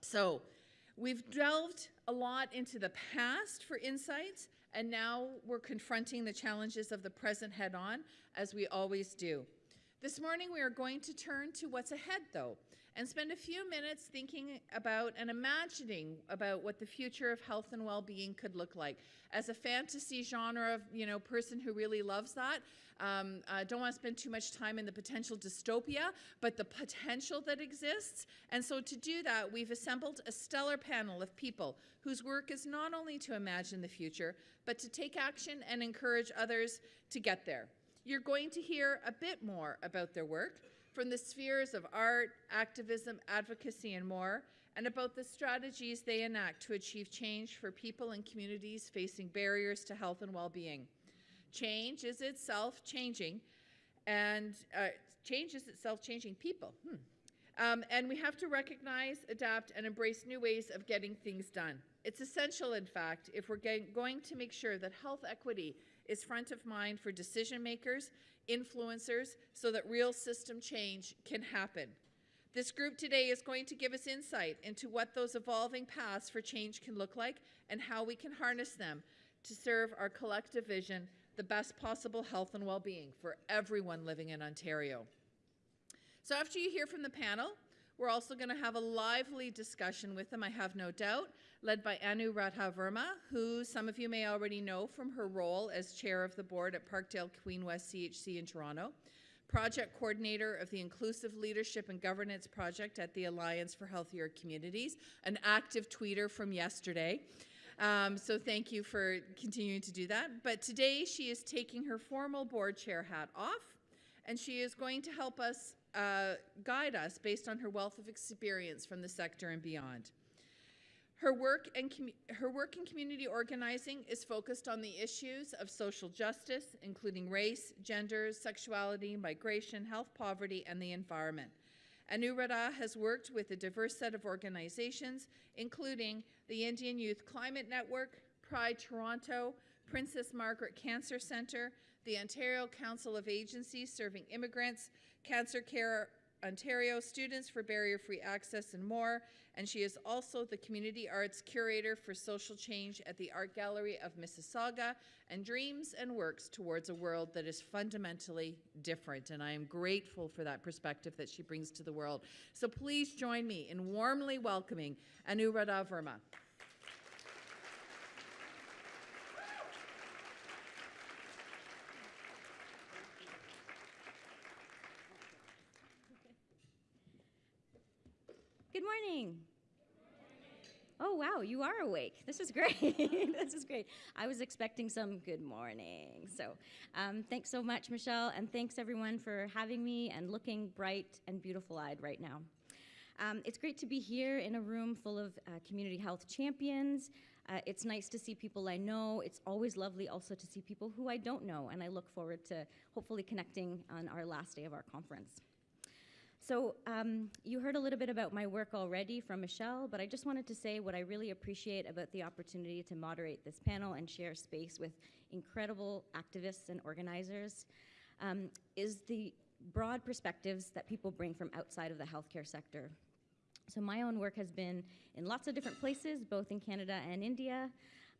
So we've delved a lot into the past for insights, and now we're confronting the challenges of the present head on, as we always do. This morning, we are going to turn to what's ahead, though, and spend a few minutes thinking about and imagining about what the future of health and well-being could look like. As a fantasy genre of, you know, person who really loves that, um, I don't want to spend too much time in the potential dystopia, but the potential that exists. And so to do that, we've assembled a stellar panel of people whose work is not only to imagine the future, but to take action and encourage others to get there. You're going to hear a bit more about their work from the spheres of art, activism, advocacy, and more, and about the strategies they enact to achieve change for people and communities facing barriers to health and well-being. Change is itself changing, and uh, change is itself changing people. Hmm. Um, and we have to recognize, adapt, and embrace new ways of getting things done. It's essential, in fact, if we're going to make sure that health equity is front of mind for decision makers, influencers, so that real system change can happen. This group today is going to give us insight into what those evolving paths for change can look like and how we can harness them to serve our collective vision the best possible health and well-being for everyone living in Ontario. So after you hear from the panel, we're also going to have a lively discussion with them, I have no doubt, led by Anuradha Verma, who some of you may already know from her role as chair of the board at Parkdale Queen West CHC in Toronto, project coordinator of the Inclusive Leadership and Governance Project at the Alliance for Healthier Communities, an active tweeter from yesterday, um, so thank you for continuing to do that. But today she is taking her formal board chair hat off, and she is going to help us uh, guide us based on her wealth of experience from the sector and beyond. Her work, and her work in community organizing is focused on the issues of social justice, including race, gender, sexuality, migration, health poverty, and the environment. Anuradha has worked with a diverse set of organizations, including the Indian Youth Climate Network, Pride Toronto, Princess Margaret Cancer Centre, the Ontario Council of Agencies Serving Immigrants, Cancer Care Ontario, Students for Barrier-Free Access, and more. And she is also the Community Arts Curator for Social Change at the Art Gallery of Mississauga and dreams and works towards a world that is fundamentally different. And I am grateful for that perspective that she brings to the world. So please join me in warmly welcoming Anuradha Verma. Good morning. Oh, wow, you are awake. This is great. this is great. I was expecting some good morning. So um, thanks so much, Michelle, and thanks everyone for having me and looking bright and beautiful-eyed right now. Um, it's great to be here in a room full of uh, community health champions. Uh, it's nice to see people I know. It's always lovely also to see people who I don't know, and I look forward to hopefully connecting on our last day of our conference. So um, you heard a little bit about my work already from Michelle, but I just wanted to say what I really appreciate about the opportunity to moderate this panel and share space with incredible activists and organizers um, is the broad perspectives that people bring from outside of the healthcare sector. So my own work has been in lots of different places, both in Canada and India,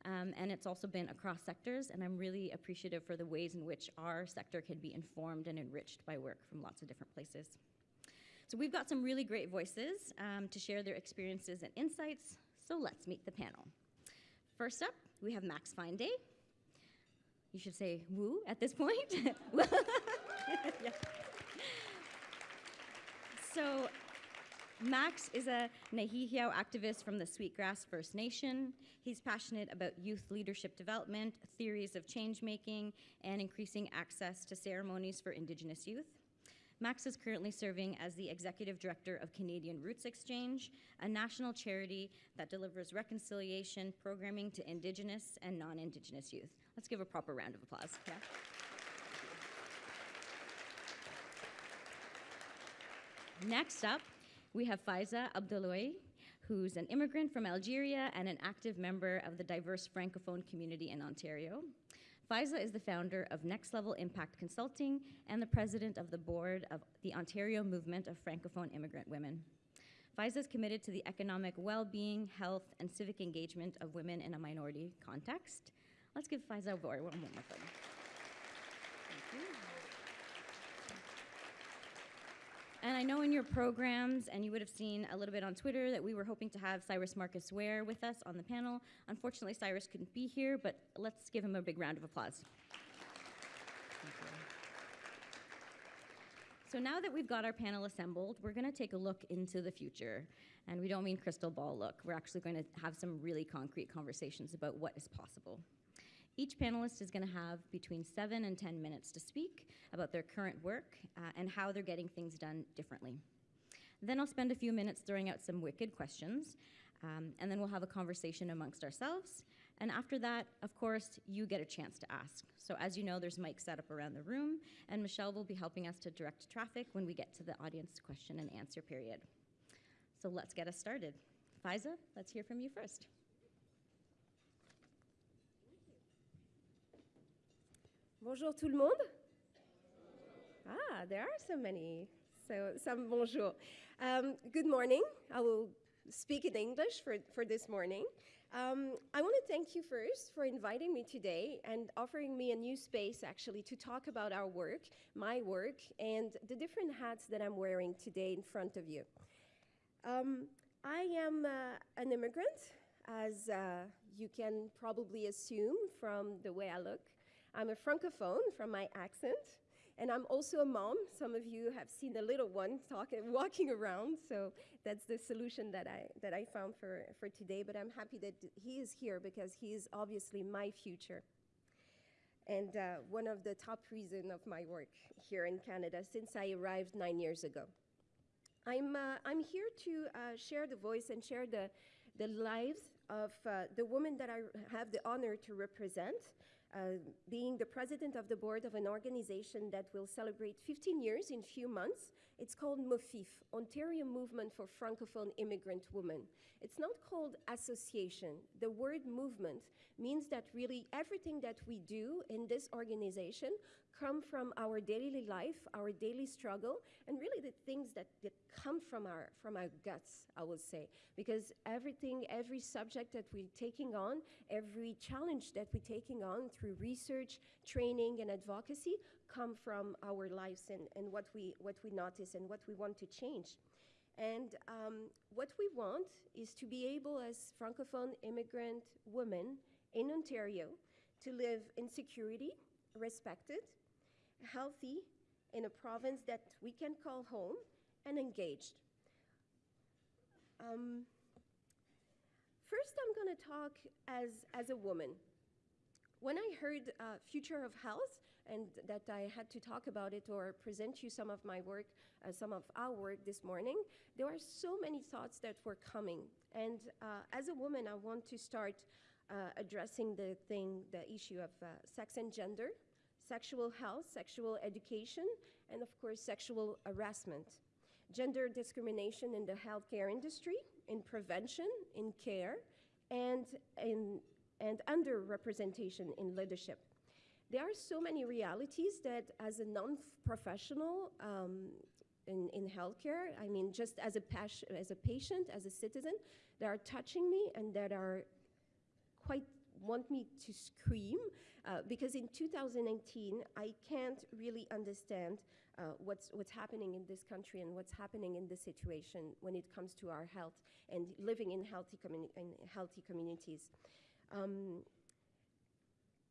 um, and it's also been across sectors, and I'm really appreciative for the ways in which our sector can be informed and enriched by work from lots of different places. So we've got some really great voices um, to share their experiences and insights, so let's meet the panel. First up, we have Max Fine-Day. You should say woo at this point. yeah. So Max is a Nehiyaw activist from the Sweetgrass First Nation. He's passionate about youth leadership development, theories of change making, and increasing access to ceremonies for Indigenous youth. Max is currently serving as the Executive Director of Canadian Roots Exchange, a national charity that delivers reconciliation programming to Indigenous and non-Indigenous youth. Let's give a proper round of applause. Yeah. Next up, we have Faiza Abdulloui, who's an immigrant from Algeria and an active member of the diverse Francophone community in Ontario. Faiza is the founder of Next Level Impact Consulting and the president of the board of the Ontario Movement of Francophone Immigrant Women. Faiza is committed to the economic well being, health, and civic engagement of women in a minority context. Let's give Faiza a. One time. Thank you. And I know in your programs, and you would have seen a little bit on Twitter, that we were hoping to have Cyrus Marcus Ware with us on the panel. Unfortunately, Cyrus couldn't be here, but let's give him a big round of applause. So now that we've got our panel assembled, we're going to take a look into the future. And we don't mean crystal ball look. We're actually going to have some really concrete conversations about what is possible. Each panelist is going to have between seven and 10 minutes to speak about their current work uh, and how they're getting things done differently. Then I'll spend a few minutes throwing out some wicked questions, um, and then we'll have a conversation amongst ourselves. And after that, of course, you get a chance to ask. So as you know, there's mics set up around the room, and Michelle will be helping us to direct traffic when we get to the audience question and answer period. So let's get us started. Faiza, let's hear from you first. Bonjour tout le monde. Ah, there are so many. So, some bonjour. Um, good morning. I will speak in English for, for this morning. Um, I want to thank you first for inviting me today and offering me a new space actually to talk about our work, my work, and the different hats that I'm wearing today in front of you. Um, I am uh, an immigrant, as uh, you can probably assume from the way I look. I'm a francophone from my accent, and I'm also a mom. Some of you have seen the little one talking, walking around, so that's the solution that I, that I found for, for today. But I'm happy that he is here because he is obviously my future and uh, one of the top reasons of my work here in Canada since I arrived nine years ago. I'm, uh, I'm here to uh, share the voice and share the, the lives of uh, the women that I have the honor to represent uh, being the president of the board of an organization that will celebrate 15 years in few months. It's called MOFIF, Ontario Movement for Francophone Immigrant Women. It's not called association. The word movement means that really everything that we do in this organization come from our daily life, our daily struggle, and really the things that, that come from our, from our guts, I would say. Because everything, every subject that we're taking on, every challenge that we're taking on through research, training, and advocacy come from our lives and, and what, we, what we notice and what we want to change. And um, what we want is to be able, as Francophone immigrant women in Ontario, to live in security, respected, healthy, in a province that we can call home, and engaged. Um, first, I'm going to talk as, as a woman. When I heard uh, Future of Health, and that I had to talk about it or present you some of my work, uh, some of our work this morning, there are so many thoughts that were coming. And uh, as a woman, I want to start uh, addressing the thing, the issue of uh, sex and gender, sexual health, sexual education, and of course, sexual harassment. Gender discrimination in the healthcare industry, in prevention, in care, and, in, and underrepresentation in leadership. There are so many realities that, as a non professional um, in, in healthcare, I mean, just as a, as a patient, as a citizen, that are touching me and that are quite want me to scream uh, because in 2019 I can't really understand uh, what's what's happening in this country and what's happening in this situation when it comes to our health and living in healthy in healthy communities. Um,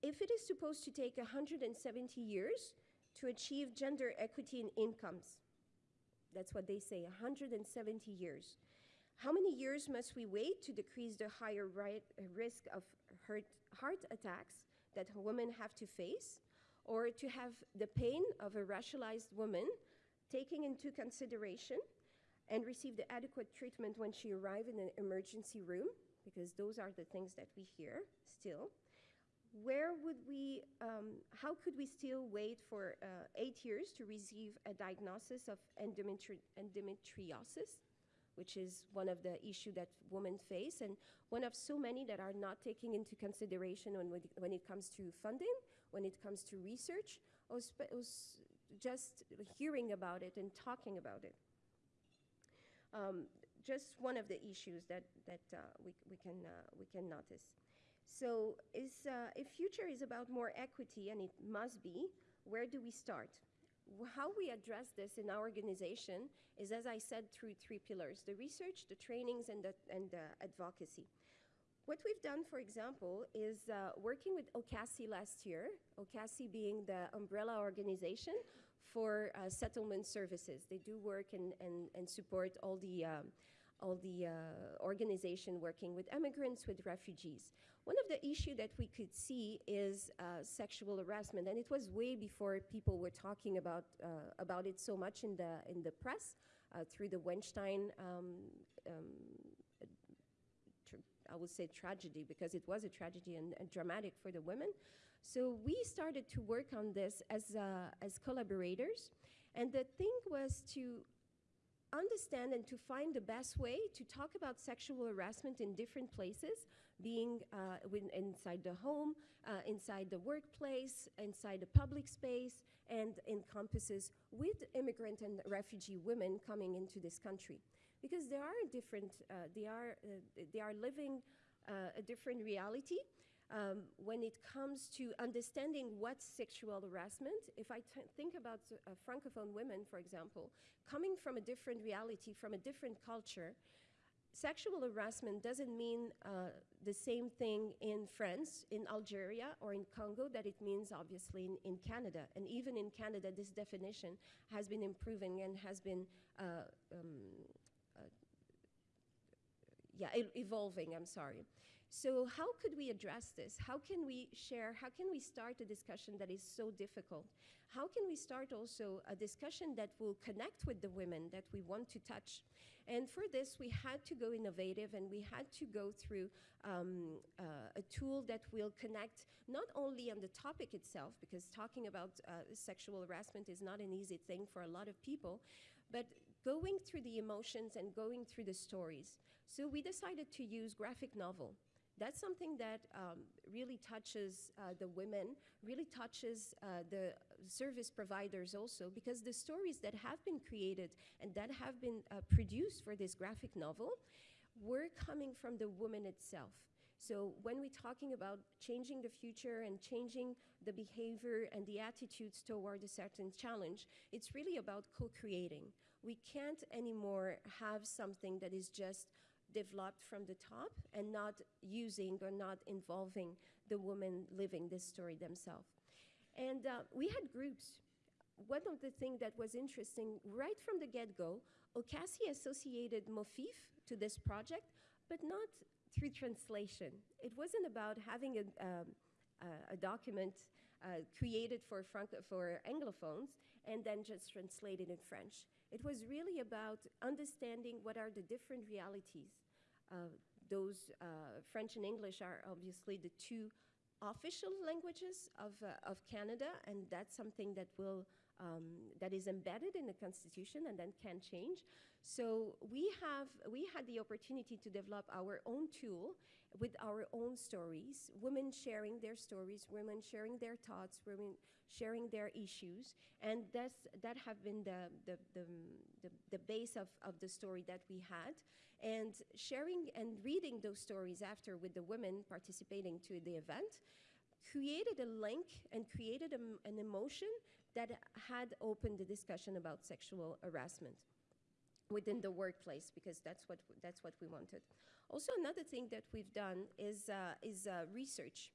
if it is supposed to take 170 years to achieve gender equity in incomes, that's what they say, 170 years. How many years must we wait to decrease the higher right, risk of heart, heart attacks that women have to face, or to have the pain of a racialized woman taken into consideration and receive the adequate treatment when she arrives in an emergency room, because those are the things that we hear still. Where would we, um, how could we still wait for uh, eight years to receive a diagnosis of endometri endometriosis? Which is one of the issues that women face and one of so many that are not taken into consideration when, when it comes to funding, when it comes to research, or, or just hearing about it and talking about it. Um, just one of the issues that, that uh, we, we, can, uh, we can notice. So is, uh, if future is about more equity, and it must be, where do we start? How we address this in our organization is, as I said, through three pillars, the research, the trainings, and the, and the advocacy. What we've done, for example, is uh, working with OCASI last year, OCASI being the umbrella organization for uh, settlement services. They do work and, and, and support all the, um, all the uh, organization working with immigrants, with refugees. One of the issue that we could see is uh, sexual harassment, and it was way before people were talking about, uh, about it so much in the, in the press, uh, through the Weinstein um, um, I would say tragedy because it was a tragedy and, and dramatic for the women. So we started to work on this as, uh, as collaborators. And the thing was to understand and to find the best way to talk about sexual harassment in different places, being uh, inside the home, uh, inside the workplace, inside the public space, and in campuses with immigrant and refugee women coming into this country. Because there are different, uh, they, are, uh, they are living uh, a different reality. Um, when it comes to understanding what sexual harassment, if I think about uh, Francophone women, for example, coming from a different reality, from a different culture, sexual harassment doesn't mean uh, the same thing in France, in Algeria, or in Congo that it means obviously in, in Canada. And even in Canada, this definition has been improving and has been uh, um, uh, yeah, evolving, I'm sorry. So how could we address this? How can we share, how can we start a discussion that is so difficult? How can we start also a discussion that will connect with the women that we want to touch? And for this, we had to go innovative and we had to go through um, uh, a tool that will connect not only on the topic itself, because talking about uh, sexual harassment is not an easy thing for a lot of people, but going through the emotions and going through the stories. So we decided to use graphic novel. That's something that um, really touches uh, the women, really touches uh, the service providers also, because the stories that have been created and that have been uh, produced for this graphic novel were coming from the woman itself. So when we're talking about changing the future and changing the behavior and the attitudes toward a certain challenge, it's really about co-creating. We can't anymore have something that is just developed from the top and not using or not involving the women living this story themselves. And uh, we had groups. One of the things that was interesting right from the get go, Ocasi associated Mofif to this project, but not through translation. It wasn't about having a, um, uh, a document uh, created for, for Anglophones and then just translated in French. It was really about understanding what are the different realities. Uh, those uh, French and English are obviously the two official languages of, uh, of Canada, and that's something that will um, that is embedded in the constitution and then can change. So we have we had the opportunity to develop our own tool with our own stories, women sharing their stories, women sharing their thoughts, women sharing their issues, and that's that have been the the, the, the, the base of, of the story that we had. And sharing and reading those stories after with the women participating to the event created a link and created a an emotion that had opened the discussion about sexual harassment within the workplace because that's what that's what we wanted. Also, another thing that we've done is uh, is uh, research.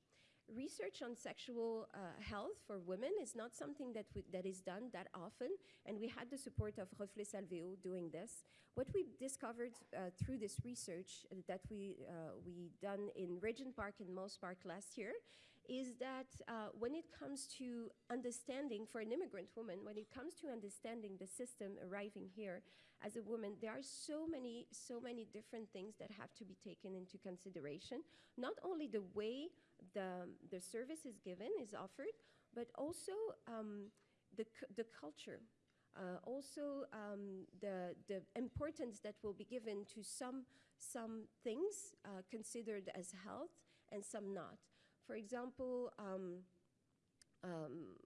Research on sexual uh, health for women is not something that that is done that often, and we had the support of Reflets Salveo doing this. What we discovered uh, through this research that we uh, we done in Regent Park and Moss Park last year is that uh, when it comes to understanding for an immigrant woman, when it comes to understanding the system arriving here as a woman, there are so many, so many different things that have to be taken into consideration. Not only the way the, the service is given, is offered, but also um, the, the culture. Uh, also, um, the, the importance that will be given to some, some things uh, considered as health and some not. For example, um, um,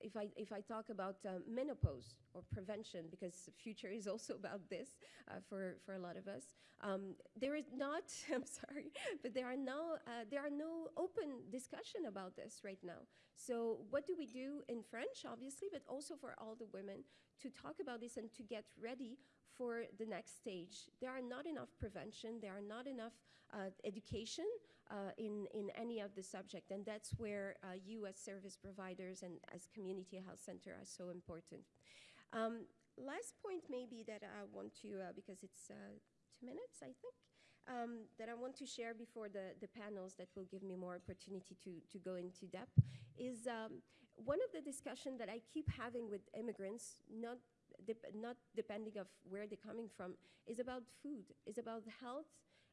if I, if I talk about uh, menopause or prevention, because the future is also about this uh, for, for a lot of us, um, there is not, I'm sorry, but there are, no, uh, there are no open discussion about this right now. So what do we do in French, obviously, but also for all the women to talk about this and to get ready for the next stage. There are not enough prevention, there are not enough uh, education uh, in, in any of the subject, and that's where uh, you as service providers and as community health center are so important. Um, last point maybe that I want to, uh, because it's uh, two minutes, I think, um, that I want to share before the, the panels that will give me more opportunity to, to go into depth is um, one of the discussion that I keep having with immigrants, not not depending of where they're coming from, is about food, is about health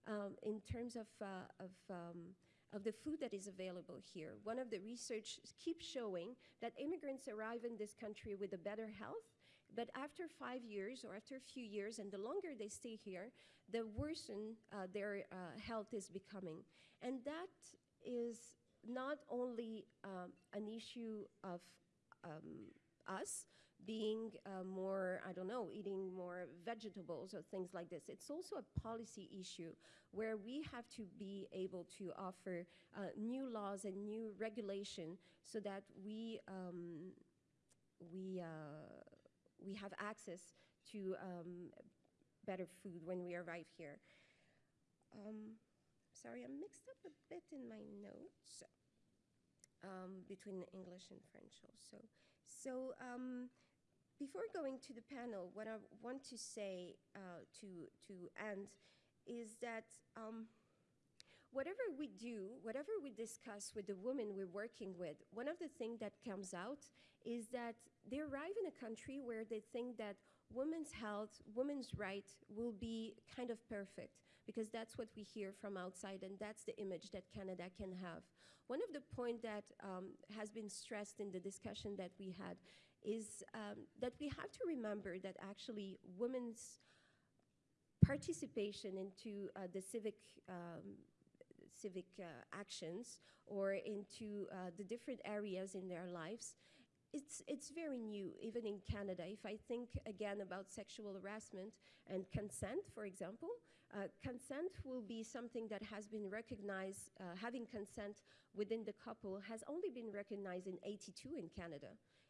um, in terms of, uh, of, um, of the food that is available here. One of the research keeps showing that immigrants arrive in this country with a better health, but after five years or after a few years, and the longer they stay here, the worsen uh, their uh, health is becoming. And that is not only um, an issue of um, us, being uh, more, I don't know, eating more vegetables or things like this. It's also a policy issue where we have to be able to offer uh, new laws and new regulation so that we, um, we, uh, we have access to um, better food when we arrive here. Um, sorry, I'm mixed up a bit in my notes um, between English and French also. So um, before going to the panel, what I want to say uh, to, to end is that um, whatever we do, whatever we discuss with the women we're working with, one of the things that comes out is that they arrive in a country where they think that women's health, women's rights will be kind of perfect because that's what we hear from outside and that's the image that Canada can have. One of the points that um, has been stressed in the discussion that we had is um, that we have to remember that actually women's participation into uh, the civic um, civic uh, actions or into uh, the different areas in their lives it's, it's very new, even in Canada. If I think again about sexual harassment and consent, for example, uh, consent will be something that has been recognized, uh, having consent within the couple has only been recognized in 82 in Canada.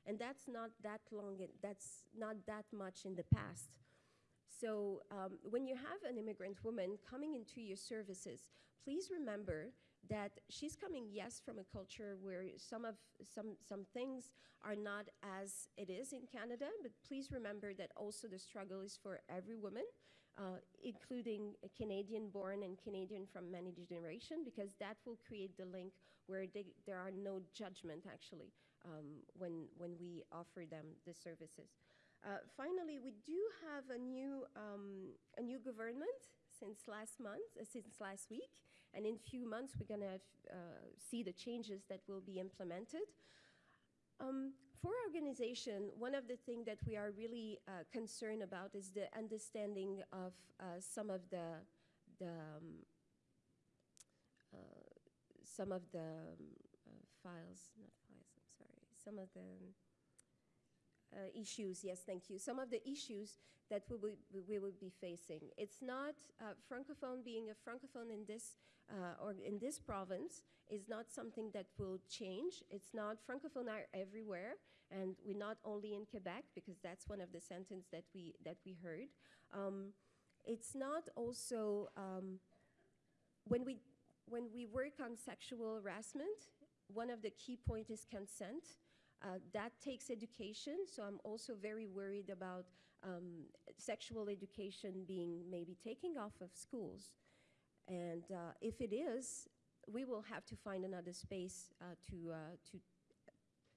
And that's not that long, that's not that much in the past. So um, when you have an immigrant woman coming into your services, please remember that she's coming, yes, from a culture where some of some some things are not as it is in Canada, but please remember that also the struggle is for every woman, uh, including a Canadian born and Canadian from many generations, because that will create the link where they, there are no judgment actually um, when when we offer them the services. Uh, finally, we do have a new um, a new government since last month, uh, since last week, and in a few months we're going to uh, see the changes that will be implemented. Um, for our organization, one of the things that we are really uh, concerned about is the understanding of uh, some of the, the um, uh, some of the um, files, not files, I'm sorry, some of the uh, issues, yes, thank you. Some of the issues that we will, we will be facing. It's not, uh, Francophone being a Francophone in this, uh, or in this province is not something that will change. It's not, Francophone are everywhere, and we're not only in Quebec, because that's one of the sentences that we, that we heard. Um, it's not also, um, when, we, when we work on sexual harassment, one of the key points is consent. Uh, that takes education, so I'm also very worried about um, sexual education being maybe taking off of schools. And uh, if it is, we will have to find another space uh, to, uh, to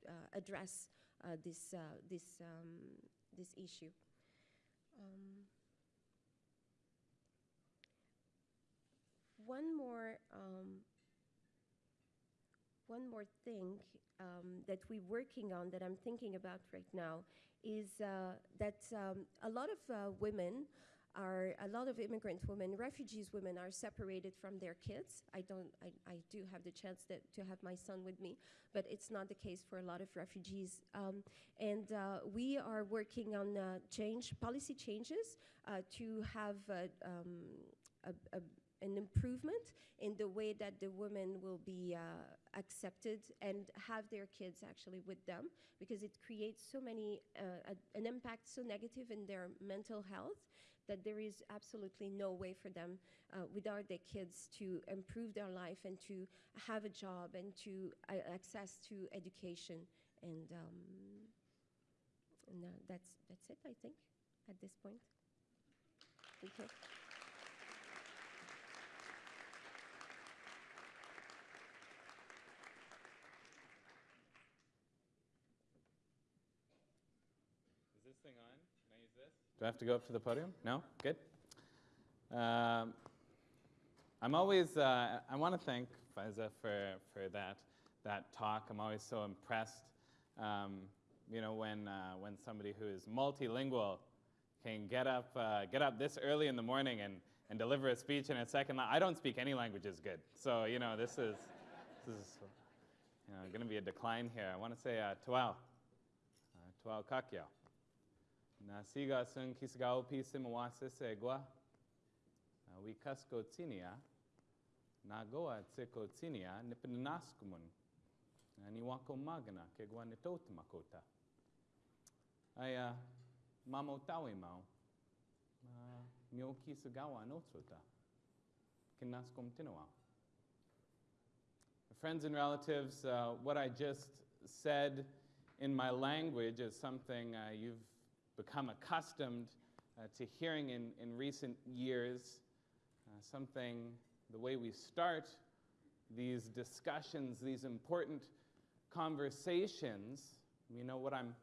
uh, address uh, this, this, um, this issue. Um, one more um, one more thing um, that we're working on that I'm thinking about right now is uh, that um, a lot of uh, women are a lot of immigrant women, refugees women are separated from their kids. I don't, I, I do have the chance that, to have my son with me, but it's not the case for a lot of refugees. Um, and uh, we are working on uh, change, policy changes uh, to have uh, um, a, a, an improvement in the way that the women will be uh, accepted and have their kids actually with them because it creates so many, uh, a, an impact so negative in their mental health that there is absolutely no way for them uh, without their kids to improve their life and to have a job and to uh, access to education and, um, and uh, that's, that's it I think at this point. Is this thing on? Can I use this? Do I have to go up to the podium? No? Good. Um, I'm always, uh, I want to thank Faiza for, for that, that talk. I'm always so impressed, um, you know, when, uh, when somebody who is multilingual can get up, uh, get up this early in the morning and, and deliver a speech in a second. I don't speak any languages good. So, you know, this is, this is you know, going to be a decline here. I want to say uh, Tuao, uh. Na siga sun kisgao pisi mwase segwa. We kasko tinia. Na goa tseko tinia nipinaskumun. Ni wako magana ke gwa nitot makota. Aya mamo tawi mau. Mio kisagawa notrota. Kinaskum tinoa. Friends and relatives, uh, what I just said in my language is something uh, you've become accustomed uh, to hearing in, in recent years, uh, something, the way we start these discussions, these important conversations. You know what I'm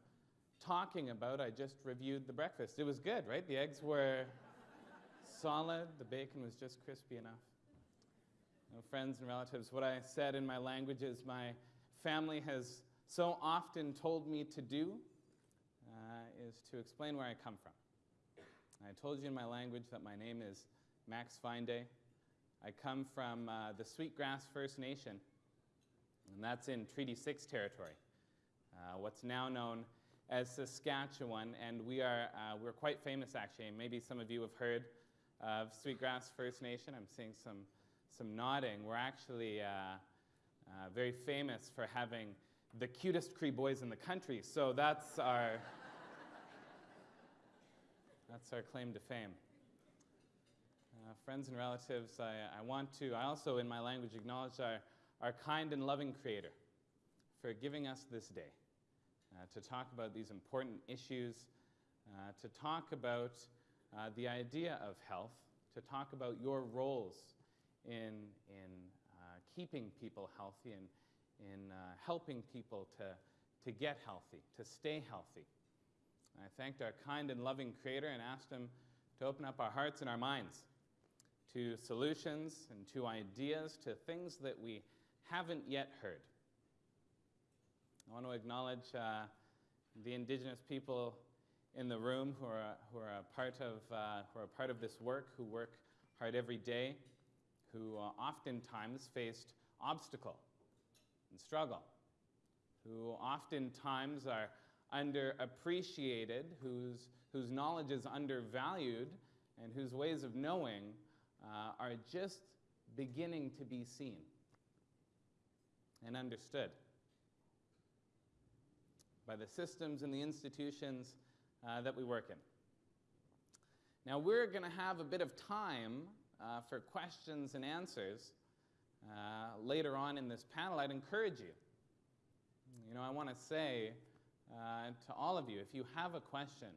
talking about. I just reviewed the breakfast. It was good, right? The eggs were solid, the bacon was just crispy enough. Friends and relatives, what I said in my language is my family has so often told me to do is to explain where I come from. I told you in my language that my name is Max Fine-Day. I come from uh, the Sweetgrass First Nation, and that's in Treaty 6 territory, uh, what's now known as Saskatchewan, and we are, uh, we're quite famous actually. Maybe some of you have heard of Sweetgrass First Nation. I'm seeing some, some nodding. We're actually uh, uh, very famous for having the cutest Cree boys in the country, so that's our that's our claim to fame. Uh, friends and relatives, I, I, want to, I also in my language acknowledge our, our kind and loving Creator for giving us this day uh, to talk about these important issues, uh, to talk about uh, the idea of health, to talk about your roles in, in uh, keeping people healthy and in uh, helping people to, to get healthy, to stay healthy. I thanked our kind and loving Creator and asked Him to open up our hearts and our minds to solutions and to ideas, to things that we haven't yet heard. I want to acknowledge uh, the Indigenous people in the room who are, who are, a, part of, uh, who are part of this work, who work hard every day, who uh, oftentimes faced obstacle and struggle, who oftentimes are underappreciated, whose, whose knowledge is undervalued, and whose ways of knowing uh, are just beginning to be seen and understood by the systems and the institutions uh, that we work in. Now, we're going to have a bit of time uh, for questions and answers uh, later on in this panel. I'd encourage you. You know, I want to say uh, to all of you, if you have a question,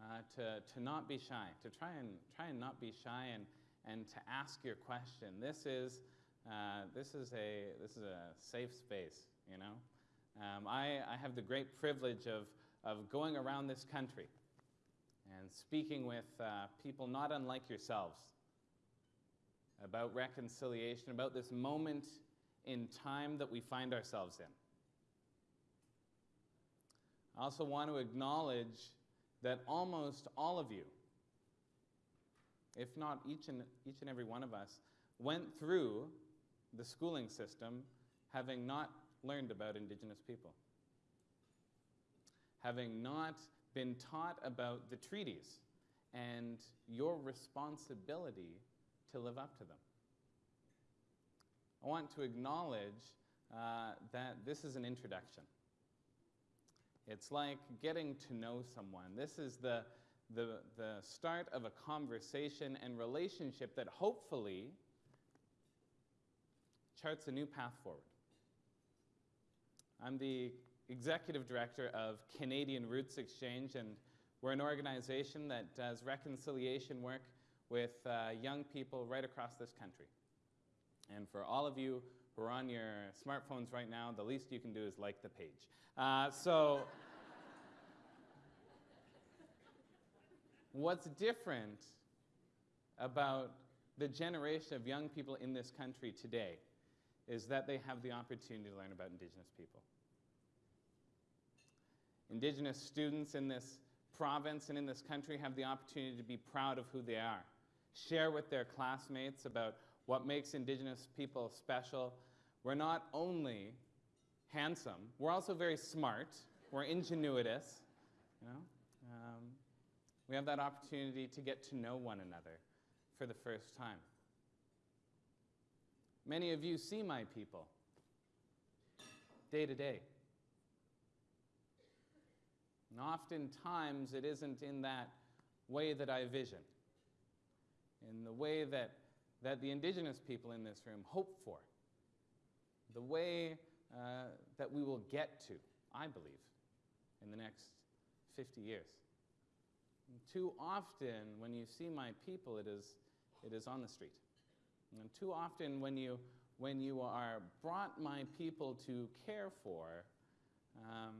uh, to, to not be shy, to try and, try and not be shy and, and to ask your question. This is, uh, this is, a, this is a safe space, you know. Um, I, I have the great privilege of, of going around this country and speaking with uh, people not unlike yourselves about reconciliation, about this moment in time that we find ourselves in. I also want to acknowledge that almost all of you if not each and, each and every one of us, went through the schooling system having not learned about Indigenous people, having not been taught about the treaties and your responsibility to live up to them. I want to acknowledge uh, that this is an introduction. It's like getting to know someone. This is the, the, the start of a conversation and relationship that hopefully charts a new path forward. I'm the executive director of Canadian Roots Exchange, and we're an organization that does reconciliation work with uh, young people right across this country. And for all of you who are on your smartphones right now, the least you can do is like the page. Uh, so, what's different about the generation of young people in this country today is that they have the opportunity to learn about Indigenous people. Indigenous students in this province and in this country have the opportunity to be proud of who they are, share with their classmates about what makes Indigenous people special. We're not only handsome, we're also very smart, we're ingenuitous, you know. Um, we have that opportunity to get to know one another for the first time. Many of you see my people day to day. And oftentimes it isn't in that way that I vision, in the way that, that the Indigenous people in this room hope for, the way uh, that we will get to, I believe, in the next 50 years. And too often, when you see my people, it is, it is on the street. And too often, when you, when you are brought my people to care for, um,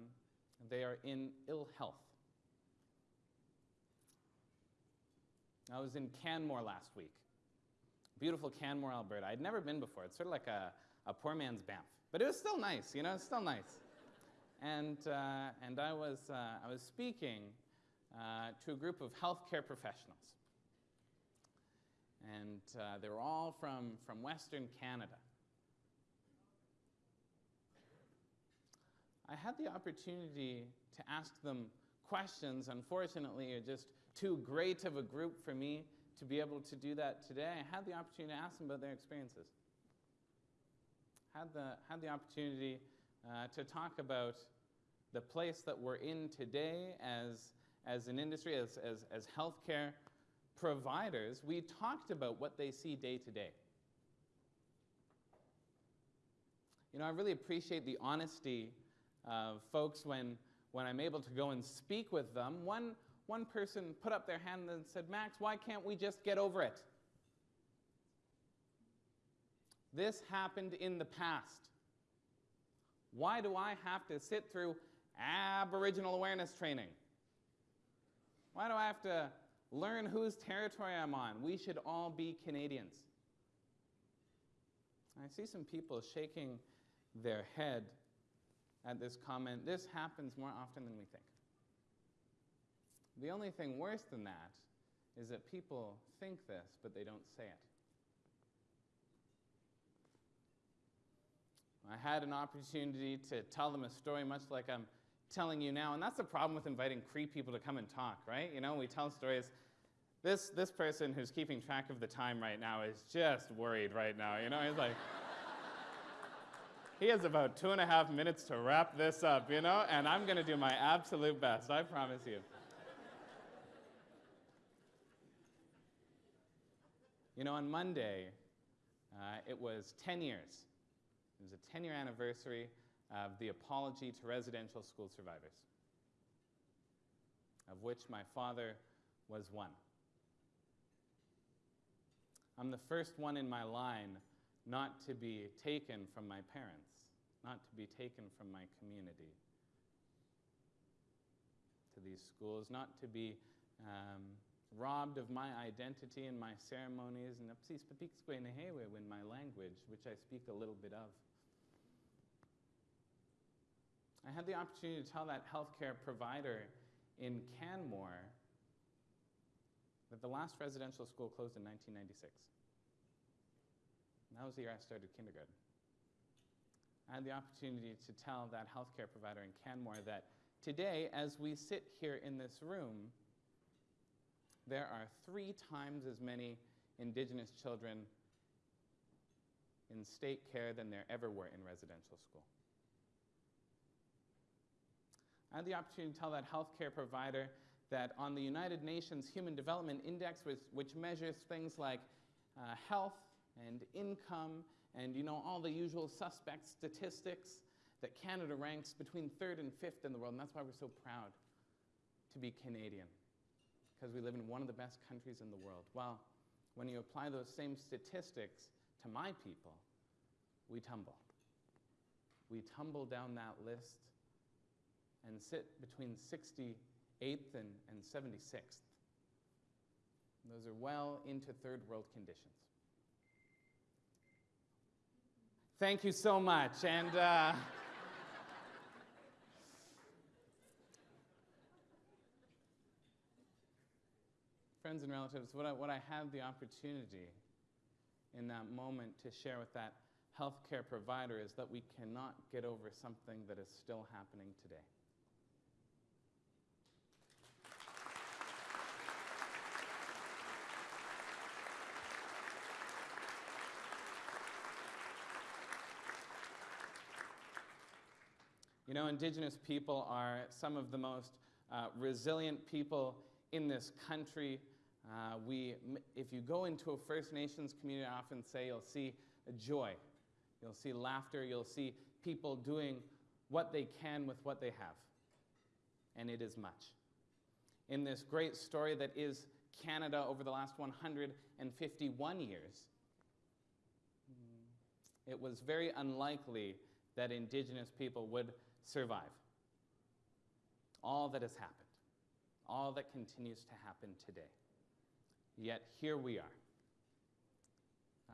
they are in ill health. I was in Canmore last week. Beautiful Canmore, Alberta. I'd never been before. It's sort of like a, a poor man's Banff. But it was still nice, you know, it's still nice. And, uh, and I, was, uh, I was speaking uh, to a group of healthcare professionals. And uh, they were all from, from Western Canada. I had the opportunity to ask them questions. Unfortunately, are just too great of a group for me to be able to do that today. I had the opportunity to ask them about their experiences. Had the, had the opportunity uh, to talk about the place that we're in today as, as an industry, as, as, as healthcare providers. We talked about what they see day to day. You know, I really appreciate the honesty of folks when, when I'm able to go and speak with them. One, one person put up their hand and said, Max, why can't we just get over it? This happened in the past. Why do I have to sit through Aboriginal awareness training? Why do I have to learn whose territory I'm on? We should all be Canadians. I see some people shaking their head at this comment. This happens more often than we think. The only thing worse than that is that people think this, but they don't say it. I had an opportunity to tell them a story much like I'm telling you now, and that's the problem with inviting Cree people to come and talk, right? You know, we tell stories. This, this person who's keeping track of the time right now is just worried right now. You know, he's like, he has about two and a half minutes to wrap this up, you know, and I'm going to do my absolute best, I promise you. You know, on Monday, uh, it was 10 years. It was a 10 year anniversary of the apology to residential school survivors, of which my father was one. I'm the first one in my line not to be taken from my parents, not to be taken from my community to these schools, not to be um, robbed of my identity and my ceremonies and in my language, which I speak a little bit of. I had the opportunity to tell that healthcare provider in Canmore that the last residential school closed in 1996. And that was the year I started kindergarten. I had the opportunity to tell that healthcare provider in Canmore that today, as we sit here in this room, there are three times as many Indigenous children in state care than there ever were in residential school. I had the opportunity to tell that healthcare provider that on the United Nations Human Development Index, which, measures things like uh, health and income and you know all the usual suspect statistics, that Canada ranks between third and fifth in the world, and that's why we're so proud to be Canadian, because we live in one of the best countries in the world. Well, when you apply those same statistics to my people, we tumble. We tumble down that list and sit between 68th and, and 76th. Those are well into third world conditions. Thank you so much. And uh, friends and relatives, what I, what I had the opportunity in that moment to share with that healthcare provider is that we cannot get over something that is still happening today. Know, Indigenous people are some of the most uh, resilient people in this country. Uh, we, if you go into a First Nations community, I often say you'll see joy, you'll see laughter, you'll see people doing what they can with what they have. And it is much. In this great story that is Canada over the last 151 years, it was very unlikely that Indigenous people would survive. All that has happened, all that continues to happen today. Yet here we are.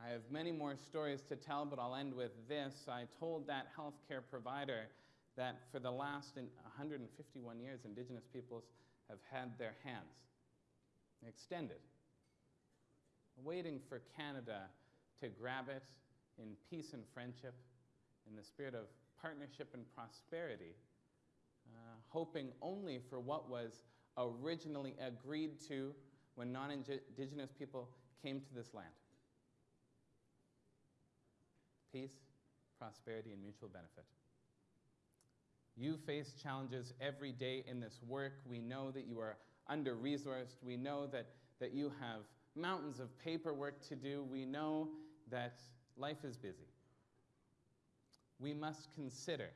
I have many more stories to tell, but I'll end with this. I told that healthcare provider that for the last 151 years, Indigenous peoples have had their hands extended, waiting for Canada to grab it in peace and friendship, in the spirit of partnership and prosperity, uh, hoping only for what was originally agreed to when non indigenous people came to this land peace, prosperity, and mutual benefit. You face challenges every day in this work. We know that you are under resourced. We know that, that you have mountains of paperwork to do. We know that life is busy we must consider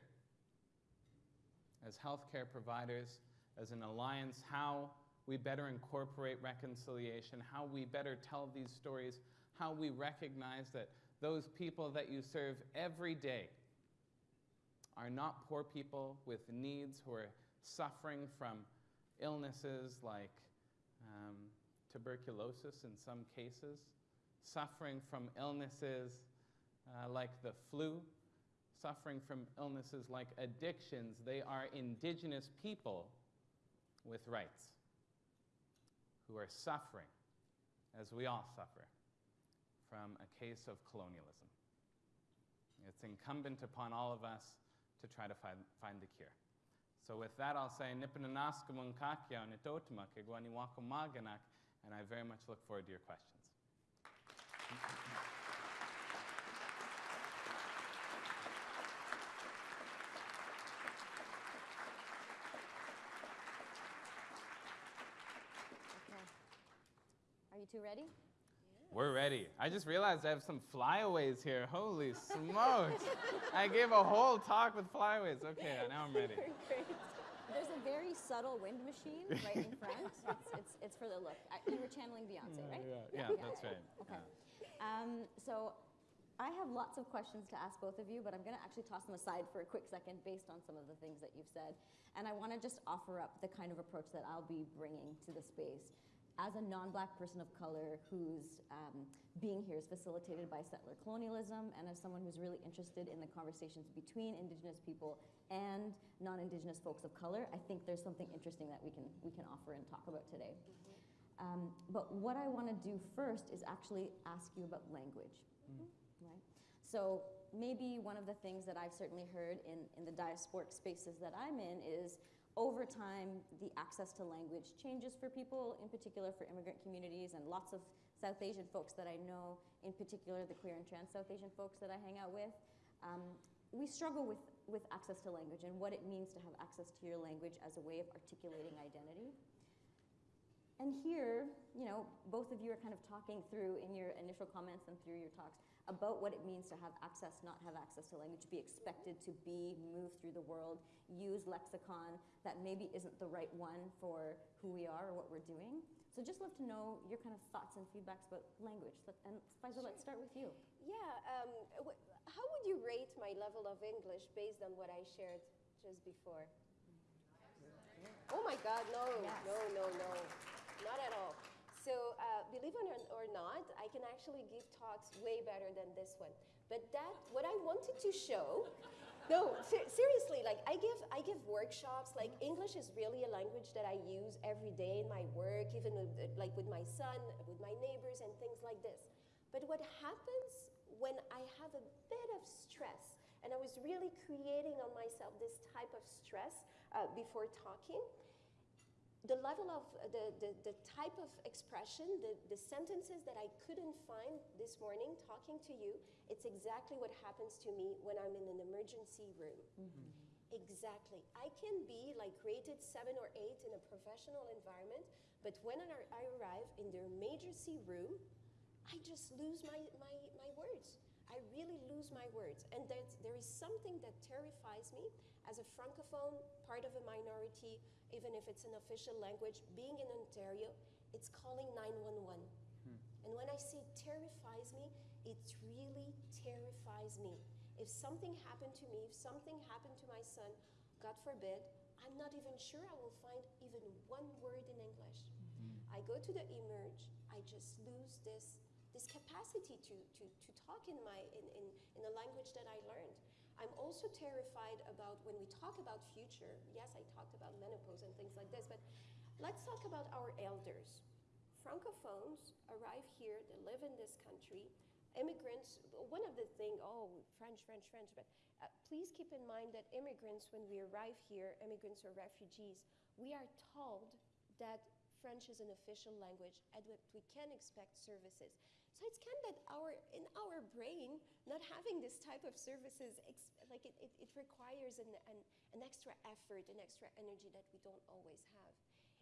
as healthcare providers, as an alliance, how we better incorporate reconciliation, how we better tell these stories, how we recognize that those people that you serve every day are not poor people with needs who are suffering from illnesses like um, tuberculosis in some cases, suffering from illnesses uh, like the flu suffering from illnesses like addictions, they are indigenous people with rights who are suffering, as we all suffer, from a case of colonialism. It's incumbent upon all of us to try to find, find the cure. So with that, I'll say, and I very much look forward to your questions. You two ready? We're ready. I just realized I have some flyaways here. Holy smokes. I gave a whole talk with flyaways. Okay, now I'm ready. Great. There's a very subtle wind machine right in front. It's, it's, it's for the look. I, you were channeling Beyonce, right? Yeah, yeah, yeah that's right. Okay. Um, so I have lots of questions to ask both of you, but I'm going to actually toss them aside for a quick second based on some of the things that you've said. And I want to just offer up the kind of approach that I'll be bringing to the space as a non-black person of color whose um, being here is facilitated by settler colonialism and as someone who's really interested in the conversations between indigenous people and non-indigenous folks of color, I think there's something interesting that we can, we can offer and talk about today. Um, but what I want to do first is actually ask you about language, right? So maybe one of the things that I've certainly heard in, in the diasporic spaces that I'm in is over time, the access to language changes for people, in particular for immigrant communities and lots of South Asian folks that I know, in particular the queer and trans South Asian folks that I hang out with. Um, we struggle with, with access to language and what it means to have access to your language as a way of articulating identity. And here, you know, both of you are kind of talking through in your initial comments and through your talks about what it means to have access, not have access to language, be expected to be, move through the world, use lexicon that maybe isn't the right one for who we are or what we're doing. So just love to know your kind of thoughts and feedbacks about language. And Faiza, let's start with you. Yeah, um, wh- how would you rate my level of English based on what I shared just before? Oh my God, no, Yes. no, no, no, not at all. So, uh, believe it or- not, I can actually give talks way better than this one. But that, what I wanted to show, no, ser- seriously, like I give, I give workshops. Like English is really a language that I use every day in my work, even with, like with my son, with my neighbors, and things like this. But what happens when I have a bit of stress, and I was really creating on myself this type of stress uh, before talking, the level of uh, the, the, the type of expression, the, the sentences that I couldn't find this morning talking to you, it's exactly what happens to me when I'm in an emergency room. Exactly. I can be like rated seven or eight in a professional environment, but when I I arrive in the emergency room, I just lose my, my, my words. I really lose my words. And there is something that terrifies me as a francophone, part of a minority, even if it's an official language, being in Ontario, it's calling 911. Hmm. And when I say terrifies me, it really terrifies me. If something happened to me, if something happened to my son, God forbid, I'm not even sure I will find even one word in English. Hmm. I go to the emerge, I just lose this, this capacity to, to, to talk in, my, in, in, in a language that I learned. I'm also terrified about when we talk about future. Yes, I talked about menopause and things like this, but let's talk about our elders. Francophones arrive here, they live in this country. Immigrants, one of the things, oh, French, French, French, but uh, please keep in mind that immigrants, when we arrive here, immigrants or refugees, we are told that French is an official language and that we can expect services. So it's kind of that our in our brain, not having this type of services, like it, it, it requires an, an, an extra effort, an extra energy that we don't always have.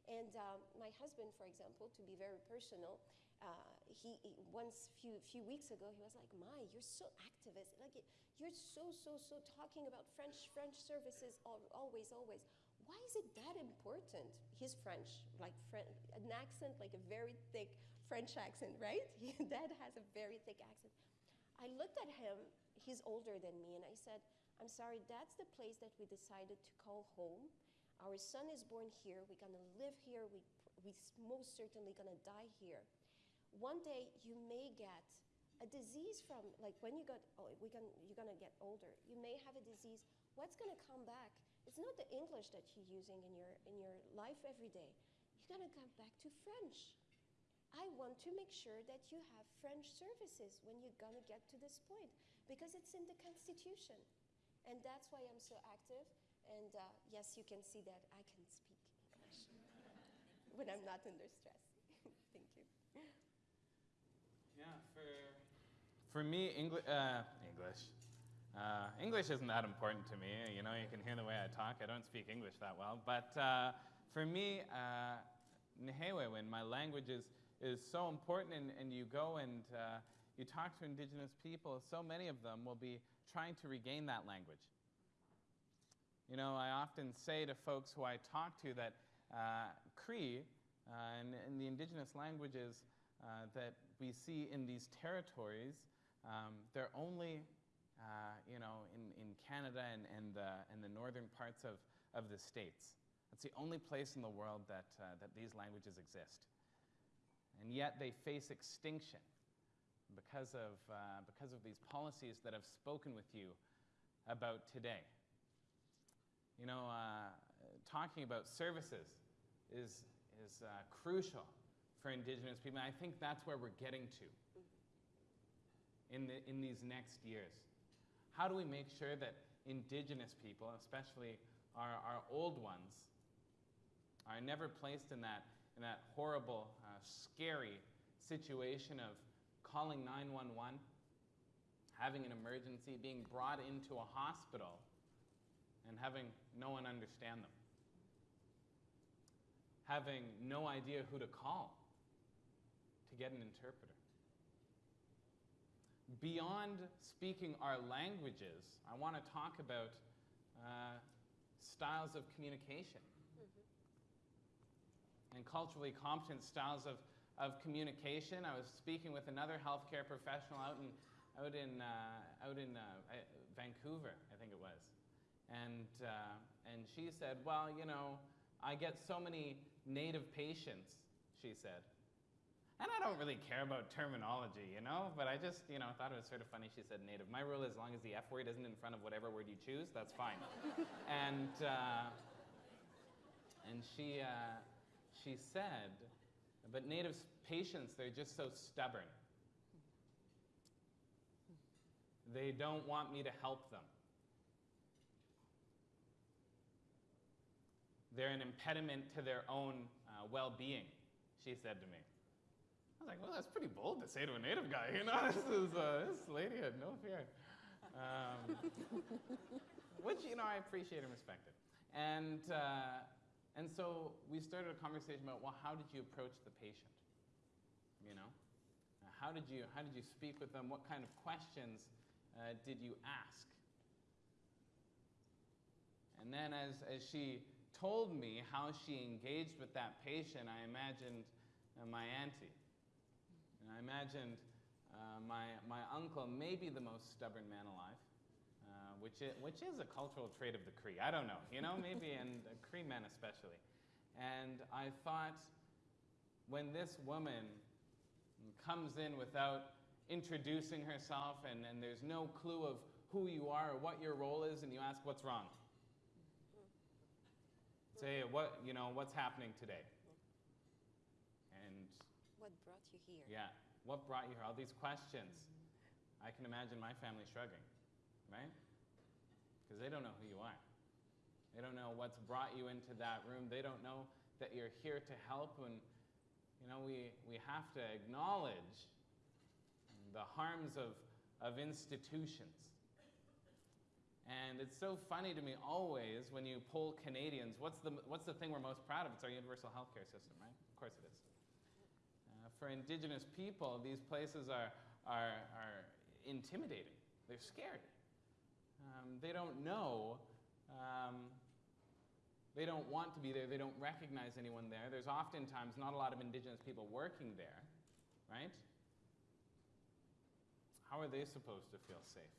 And um, my husband, for example, to be very personal, uh, he, he once few few weeks ago he was like, "My, you're so activist. Like you're so so so talking about French French services al- always always. Why is it that important?" He's French, like Fren- an accent, like a very thick French accent, right? Dad has a very thick accent. I looked at him. He's older than me, and I said, "I'm sorry. That's the place that we decided to call home." Our son is born here. We're gonna live here. We, we most certainly gonna die here. One day you may get a disease from, like when you got, oh, we gonna, you're gonna get older. You may have a disease. What's gonna come back? It's not the English that you're using in your in your life every day. You're gonna come back to French. I want to make sure that you have French services when you're gonna get to this point because it's in the Constitution, and that's why I'm so active. And uh, yes, you can see that I can speak English when I'm not under stress. Thank you. Yeah, for, for me, Engli- uh, English. Uh, English isn't that important to me. You know, you can hear the way I talk. I don't speak English that well. But uh, for me, uh, Nehiyawewin, my language is, is so important. And, and you go and uh, you talk to Indigenous people, so many of them will be trying to regain that language. You know, I often say to folks who I talk to that uh, Cree uh, and, and the indigenous languages uh, that we see in these territories, um, they're only, uh, you know, in, in Canada and, and, the, and the northern parts of, of the States. It's the only place in the world that, uh, that these languages exist. And yet they face extinction because of, uh, because of these policies that I've spoken with you about today. You know, uh, talking about services is, is uh, crucial for Indigenous people. And I think that's where we're getting to in, the, in these next years. How do we make sure that Indigenous people, especially our, our old ones, are never placed in that, in that horrible, scary situation of calling 911, having an emergency, being brought into a hospital, and having no one understand them? Having no idea who to call to get an interpreter. Beyond speaking our languages, I want to talk about uh, styles of communication and culturally competent styles of, of communication. I was speaking with another healthcare professional out in, out in, uh, out in uh, Vancouver, I think it was. And, uh, and she said, Well, you know, I get so many native patients, she said. And I don't really care about terminology, you know, but I just, you know, thought it was sort of funny she said native. My rule is as long as the F word isn't in front of whatever word you choose, that's fine. and, uh, and she, uh, she said, but native patients, they're just so stubborn. They don't want me to help them. They're an impediment to their own uh, well being, she said to me. I was like, well, that's pretty bold to say to a native guy, you know? This, is, uh, this lady had no fear. Um, which, you know, I appreciate and respect it. And, uh, and so we started a conversation about, well, how did you approach the patient? You know? How, did you, how did you speak with them? What kind of questions uh, did you ask? And then as, as she told me how she engaged with that patient, I imagined uh, my auntie. And I imagined uh, my, my uncle, maybe the most stubborn man alive, uh, which, is, which is a cultural trait of the Cree. I don't know, you know, maybe, and uh, Cree men especially. And I thought, when this woman comes in without introducing herself and, and there's no clue of who you are or what your role is, and you ask, what's wrong? Say, what, you know, what's happening today? And What brought you here? yeah, what brought you here? All these questions. I can imagine my family shrugging, right? Because they don't know who you are. They don't know what's brought you into that room. They don't know that you're here to help. And, you know, we, we have to acknowledge the harms of, of institutions. And it's so funny to me always when you poll Canadians, what's the, what's the thing we're most proud of? It's our universal healthcare system, right? Of course it is. Uh, for Indigenous people, these places are, are, are intimidating. They're scary. Um, they don't know. Um, they don't want to be there. They don't recognize anyone there. There's oftentimes not a lot of Indigenous people working there, right? How are they supposed to feel safe?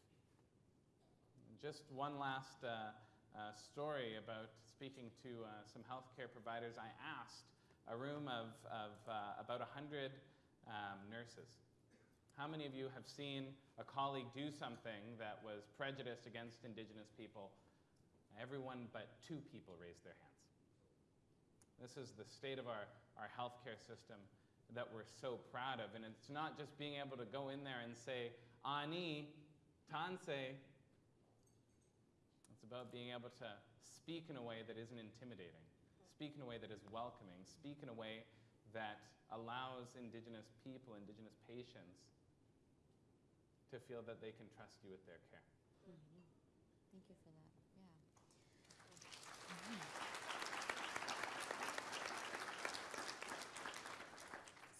Just one last uh, uh, story about speaking to uh, some healthcare providers. I asked a room of, of uh, about 100 um, nurses. How many of you have seen a colleague do something that was prejudiced against Indigenous people? Everyone but two people raised their hands. This is the state of our, our healthcare system that we're so proud of. And it's not just being able to go in there and say, Ani, Tansi. It's about being able to speak in a way that isn't intimidating, speak in a way that is welcoming, speak in a way that allows Indigenous people, Indigenous patients, to feel that they can trust you with their care. Mm-hmm. Thank you for that. Yeah. Mm-hmm.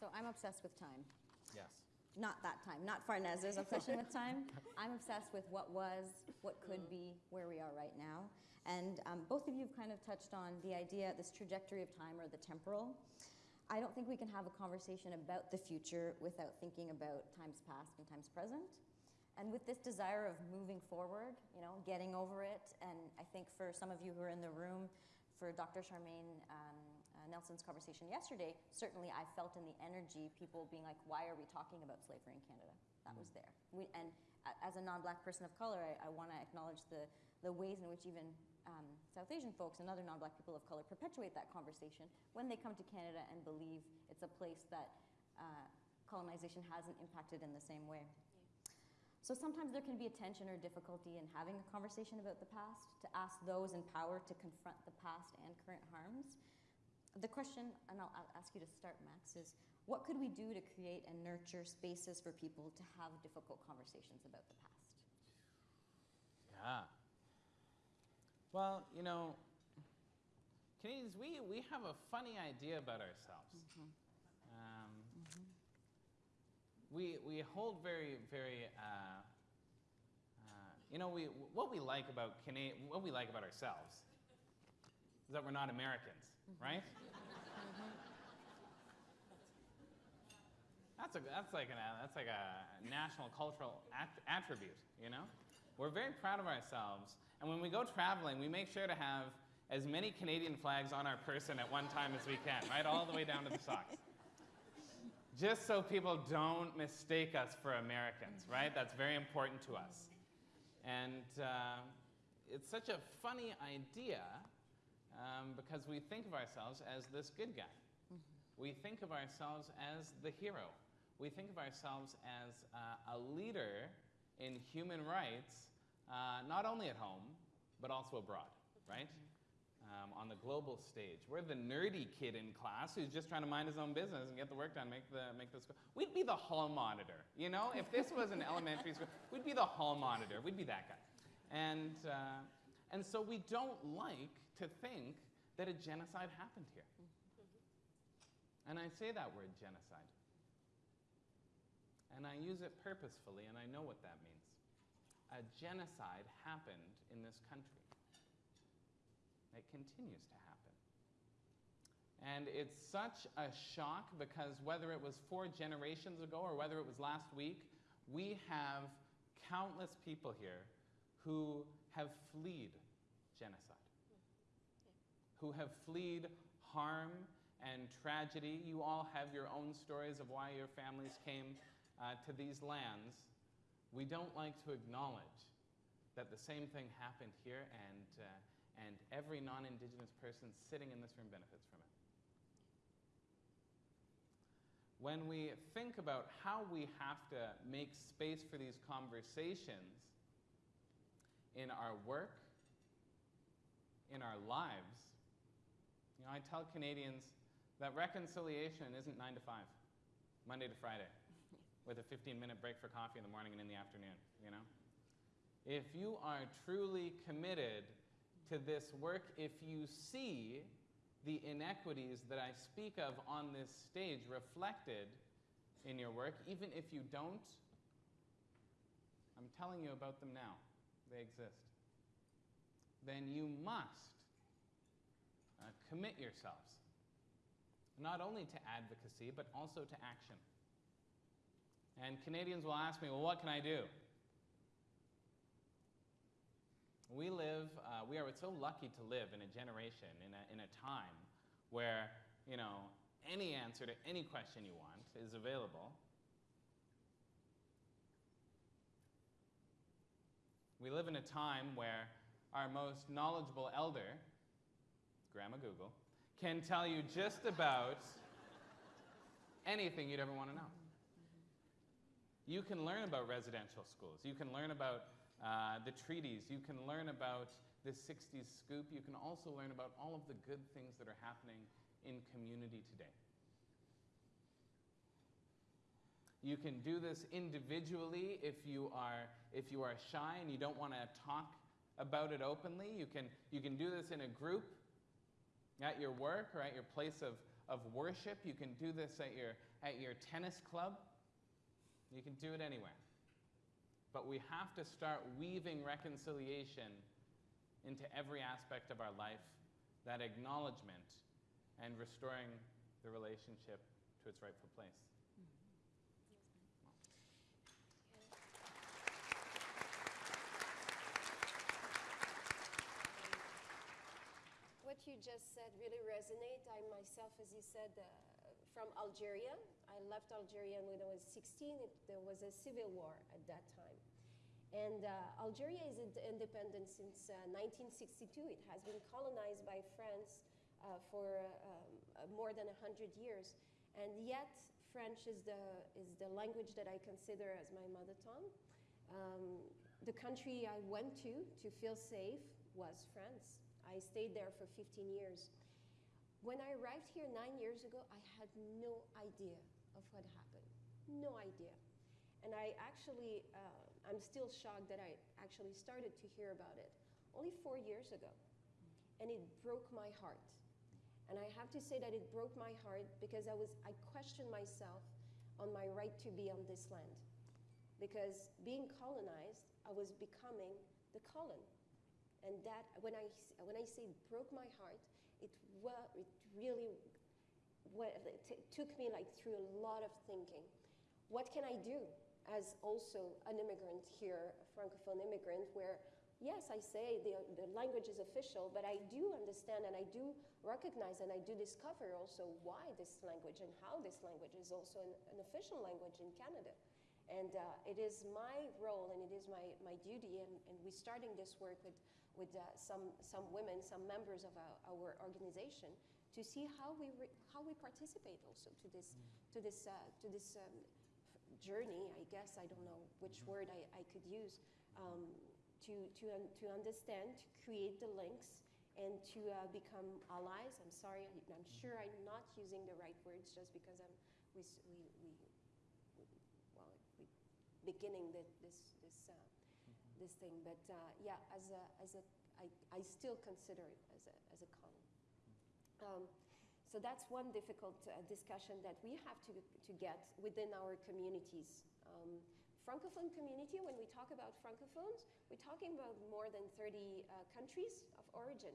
So I'm obsessed with time. Yes. Not that time, not Farnez's obsession with time. I'm obsessed with what was, what could mm-hmm. be, where we are right now. And um, both of you have kind of touched on the idea, this trajectory of time or the temporal. I don't think we can have a conversation about the future without thinking about times past and times present. And with this desire of moving forward, you know, getting over it, and I think for some of you who are in the room, for Dr. Charmaine um, uh, Nelson's conversation yesterday, certainly I felt in the energy people being like, why are we talking about slavery in Canada? That was there. We, and as a non-black person of color, I, I want to acknowledge the, the ways in which even um, South Asian folks and other non-black people of color perpetuate that conversation when they come to Canada and believe it's a place that uh, colonization hasn't impacted in the same way. So sometimes there can be a tension or difficulty in having a conversation about the past, to ask those in power to confront the past and current harms. The question, and I'll, I'll ask you to start, Max, is what could we do to create and nurture spaces for people to have difficult conversations about the past? Yeah. Well, you know, Canadians, we, we have a funny idea about ourselves. Um, we, we hold very, very, uh, uh, you know, we, what we like about Cana- what we like about ourselves is that we're not Americans, right? That's, a, that's, like an, that's like a national cultural at- attribute, you know? We're very proud of ourselves, and when we go traveling, we make sure to have as many Canadian flags on our person at one time as we can, right? All the way down to the socks. Just so people don't mistake us for Americans, right? That's very important to us. And uh, it's such a funny idea um, because we think of ourselves as this good guy. We think of ourselves as the hero. We think of ourselves as uh, a leader in human rights, uh, not only at home, but also abroad, right? Um, on the global stage. We're the nerdy kid in class who's just trying to mind his own business and get the work done, make, the, make this go. We'd be the hall monitor, you know? If this was an elementary school, we'd be the hall monitor. We'd be that guy. And, uh, and so we don't like to think that a genocide happened here. And I say that word genocide. And I use it purposefully, and I know what that means. A genocide happened in this country. It continues to happen. And it's such a shock because whether it was four generations ago or whether it was last week, we have countless people here who have fled genocide, who have fled harm and tragedy. You all have your own stories of why your families came uh, to these lands. We don't like to acknowledge that the same thing happened here and, uh, and every non Indigenous person sitting in this room benefits from it. When we think about how we have to make space for these conversations in our work, in our lives, you know, I tell Canadians that reconciliation isn't 9 to 5, Monday to Friday, with a 15 minute break for coffee in the morning and in the afternoon, you know? If you are truly committed to this work, if you see the inequities that I speak of on this stage reflected in your work, even if you don't, I'm telling you about them now. They exist. Then you must uh, commit yourselves not only to advocacy, but also to action. And Canadians will ask me, well, what can I do? We live, uh, we are so lucky to live in a generation, in a, in a time where, you know, any answer to any question you want is available. We live in a time where our most knowledgeable elder, Grandma Google, can tell you just about anything you'd ever want to know. You can learn about residential schools. You can learn about uh, the treaties. You can learn about the 60s scoop. You can also learn about all of the good things that are happening in community today. You can do this individually if you are, if you are shy and you don't want to talk about it openly. You can, you can do this in a group at your work or at your place of, of worship. You can do this at your, at your tennis club. You can do it anywhere. But we have to start weaving reconciliation into every aspect of our life, that acknowledgement, and restoring the relationship to its rightful place. What you just said really resonate. I myself, as you said, uh, from Algeria. I left Algeria when I was 16. It, there was a civil war at that time. And uh, Algeria is independent since uh, 1962. It has been colonized by France uh, for um, uh, more than 100 years. And yet, French is the, is the language that I consider as my mother tongue. Um, the country I went to to feel safe was France. I stayed there for 15 years. When I arrived here nine years ago, I had no idea of what happened. No idea. And I actually, uh, I'm still shocked that I actually started to hear about it only four years ago. And it broke my heart. And I have to say that it broke my heart because I was, I questioned myself on my right to be on this land. Because being colonized, I was becoming the colon. And that, when I, when I say broke my heart, it, well, it really well, it took me like through a lot of thinking. What can I do as also an immigrant here, a francophone immigrant, where yes, I say the, the language is official, but I do understand and I do recognize and I do discover also why this language and how this language is also an, an official language in Canada. And uh, it is my role and it is my, my duty, and, and we're starting this work with, with uh, some, some women, some members of our, our organization, to see how we, re- how we participate also to this, to this, uh, to this um, journey, I guess, I don't know which word I, I could use, um, to, to, un- to understand, to create the links, and to uh, become allies. I'm sorry, I'm sure I'm not using the right words just because I'm, we, we, we, we- well, we beginning the, this, this, uh, this thing. But uh, yeah, as a, as a, I, I still consider it as a, as a con. Um, so that's one difficult uh, discussion that we have to, to get within our communities. Um, Francophone community, when we talk about Francophones, we're talking about more than 30 uh, countries of origin.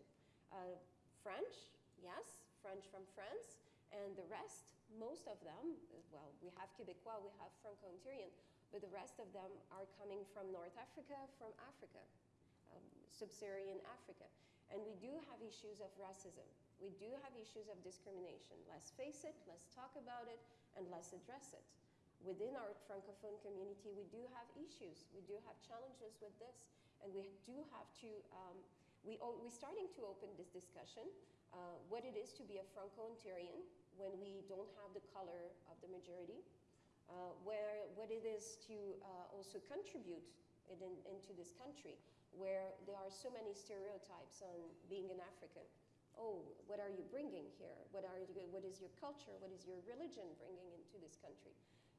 Uh, French, yes, French from France, and the rest, most of them, well, we have Quebecois, we have Franco-Ontarian, but the rest of them are coming from North Africa, from Africa, um, sub-Saharan Africa. And we do have issues of racism. We do have issues of discrimination. Let's face it, let's talk about it, and let's address it. Within our Francophone community, we do have issues. We do have challenges with this, and we do have to, um, we, we're starting to open this discussion, uh, what it is to be a Franco-Ontarian when we don't have the color of the majority, where, what it is to uh, also contribute in, into this country, where there are so many stereotypes on being an African. Oh, what are you bringing here? What, are you, what is your culture? What is your religion bringing into this country?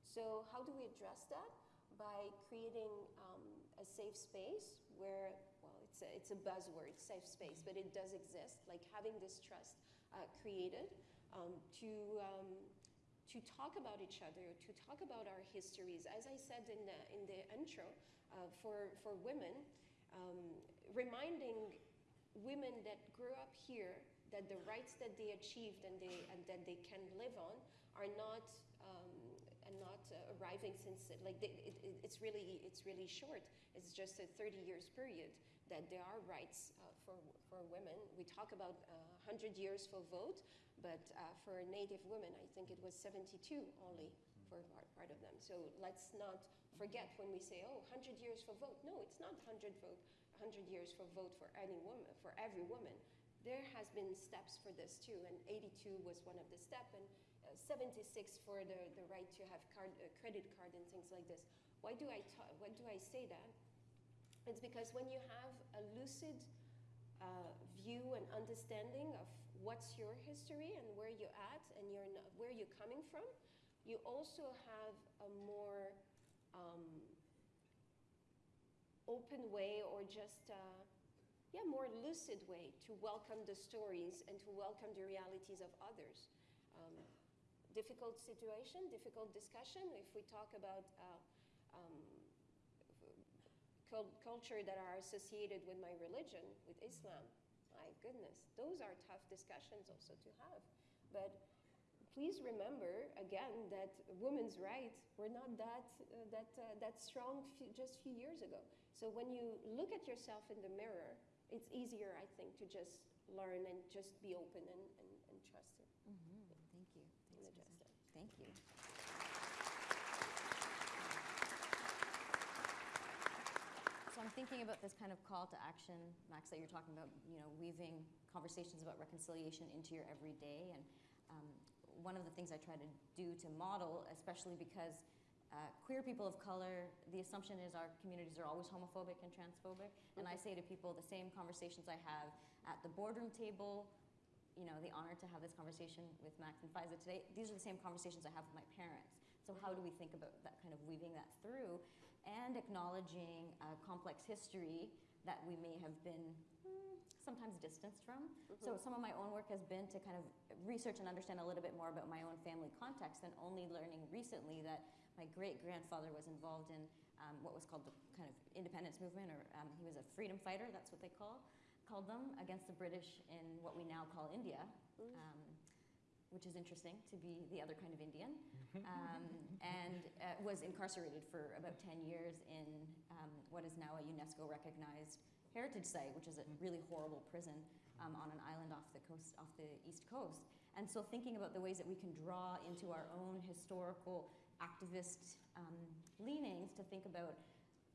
So, how do we address that? By creating um, a safe space where, well, it's a, it's a buzzword, safe space, but it does exist, like having this trust uh, created um, to, um, to talk about each other, to talk about our histories. As I said in the, in the intro, uh, for, for women, um, reminding women that grew up here that the rights that they achieved and, they, and that they can live on are not um, and not uh, arriving since like they, it, it, it's really it's really short. It's just a 30 years period that there are rights uh, for for women. We talk about uh, 100 years for vote, but uh, for Native women, I think it was 72 only for part, part of them. So let's not forget when we say, oh, 100 years for vote. No, it's not 100 vote, 100 years for vote for any woman, for every woman. There has been steps for this too, and 82 was one of the step, and uh, 76 for the, the right to have card, uh, credit card and things like this. Why do I ta- why do I say that? It's because when you have a lucid uh, view and understanding of what's your history and where you're at and you're not, where you're coming from, you also have a more um, open way or just uh, yeah more lucid way to welcome the stories and to welcome the realities of others. Um, difficult situation, difficult discussion. If we talk about uh, um, cul- culture that are associated with my religion, with Islam, my goodness, those are tough discussions also to have. But please remember again that women's rights were not that uh, that uh, that strong few, just few years ago. So when you look at yourself in the mirror, it's easier, I think, to just learn and just be open and, and, and trust it. Mm-hmm. Thank you. Thanks, adjust Susan. it. Thank you. Thinking about this kind of call to action, Max, that you're talking about, you know, weaving conversations about reconciliation into your everyday. And um, one of the things I try to do to model, especially because uh, queer people of color, the assumption is our communities are always homophobic and transphobic. And I say to people the same conversations I have at the boardroom table, you know, the honor to have this conversation with Max and Faiza today, these are the same conversations I have with my parents. So how do we think about that kind of weaving that through and acknowledging a complex history that we may have been hmm, sometimes distanced from. So some of my own work has been to kind of research and understand a little bit more about my own family context and only learning recently that my great grandfather was involved in um, what was called the kind of independence movement, or um, he was a freedom fighter, that's what they call, called them, against the British in what we now call India. Um, which is interesting to be the other kind of Indian, um, and uh, was incarcerated for about 10 years in um, what is now a UNESCO recognized heritage site, which is a really horrible prison um, on an island off the coast, off the east coast. And so, thinking about the ways that we can draw into our own historical activist um, leanings to think about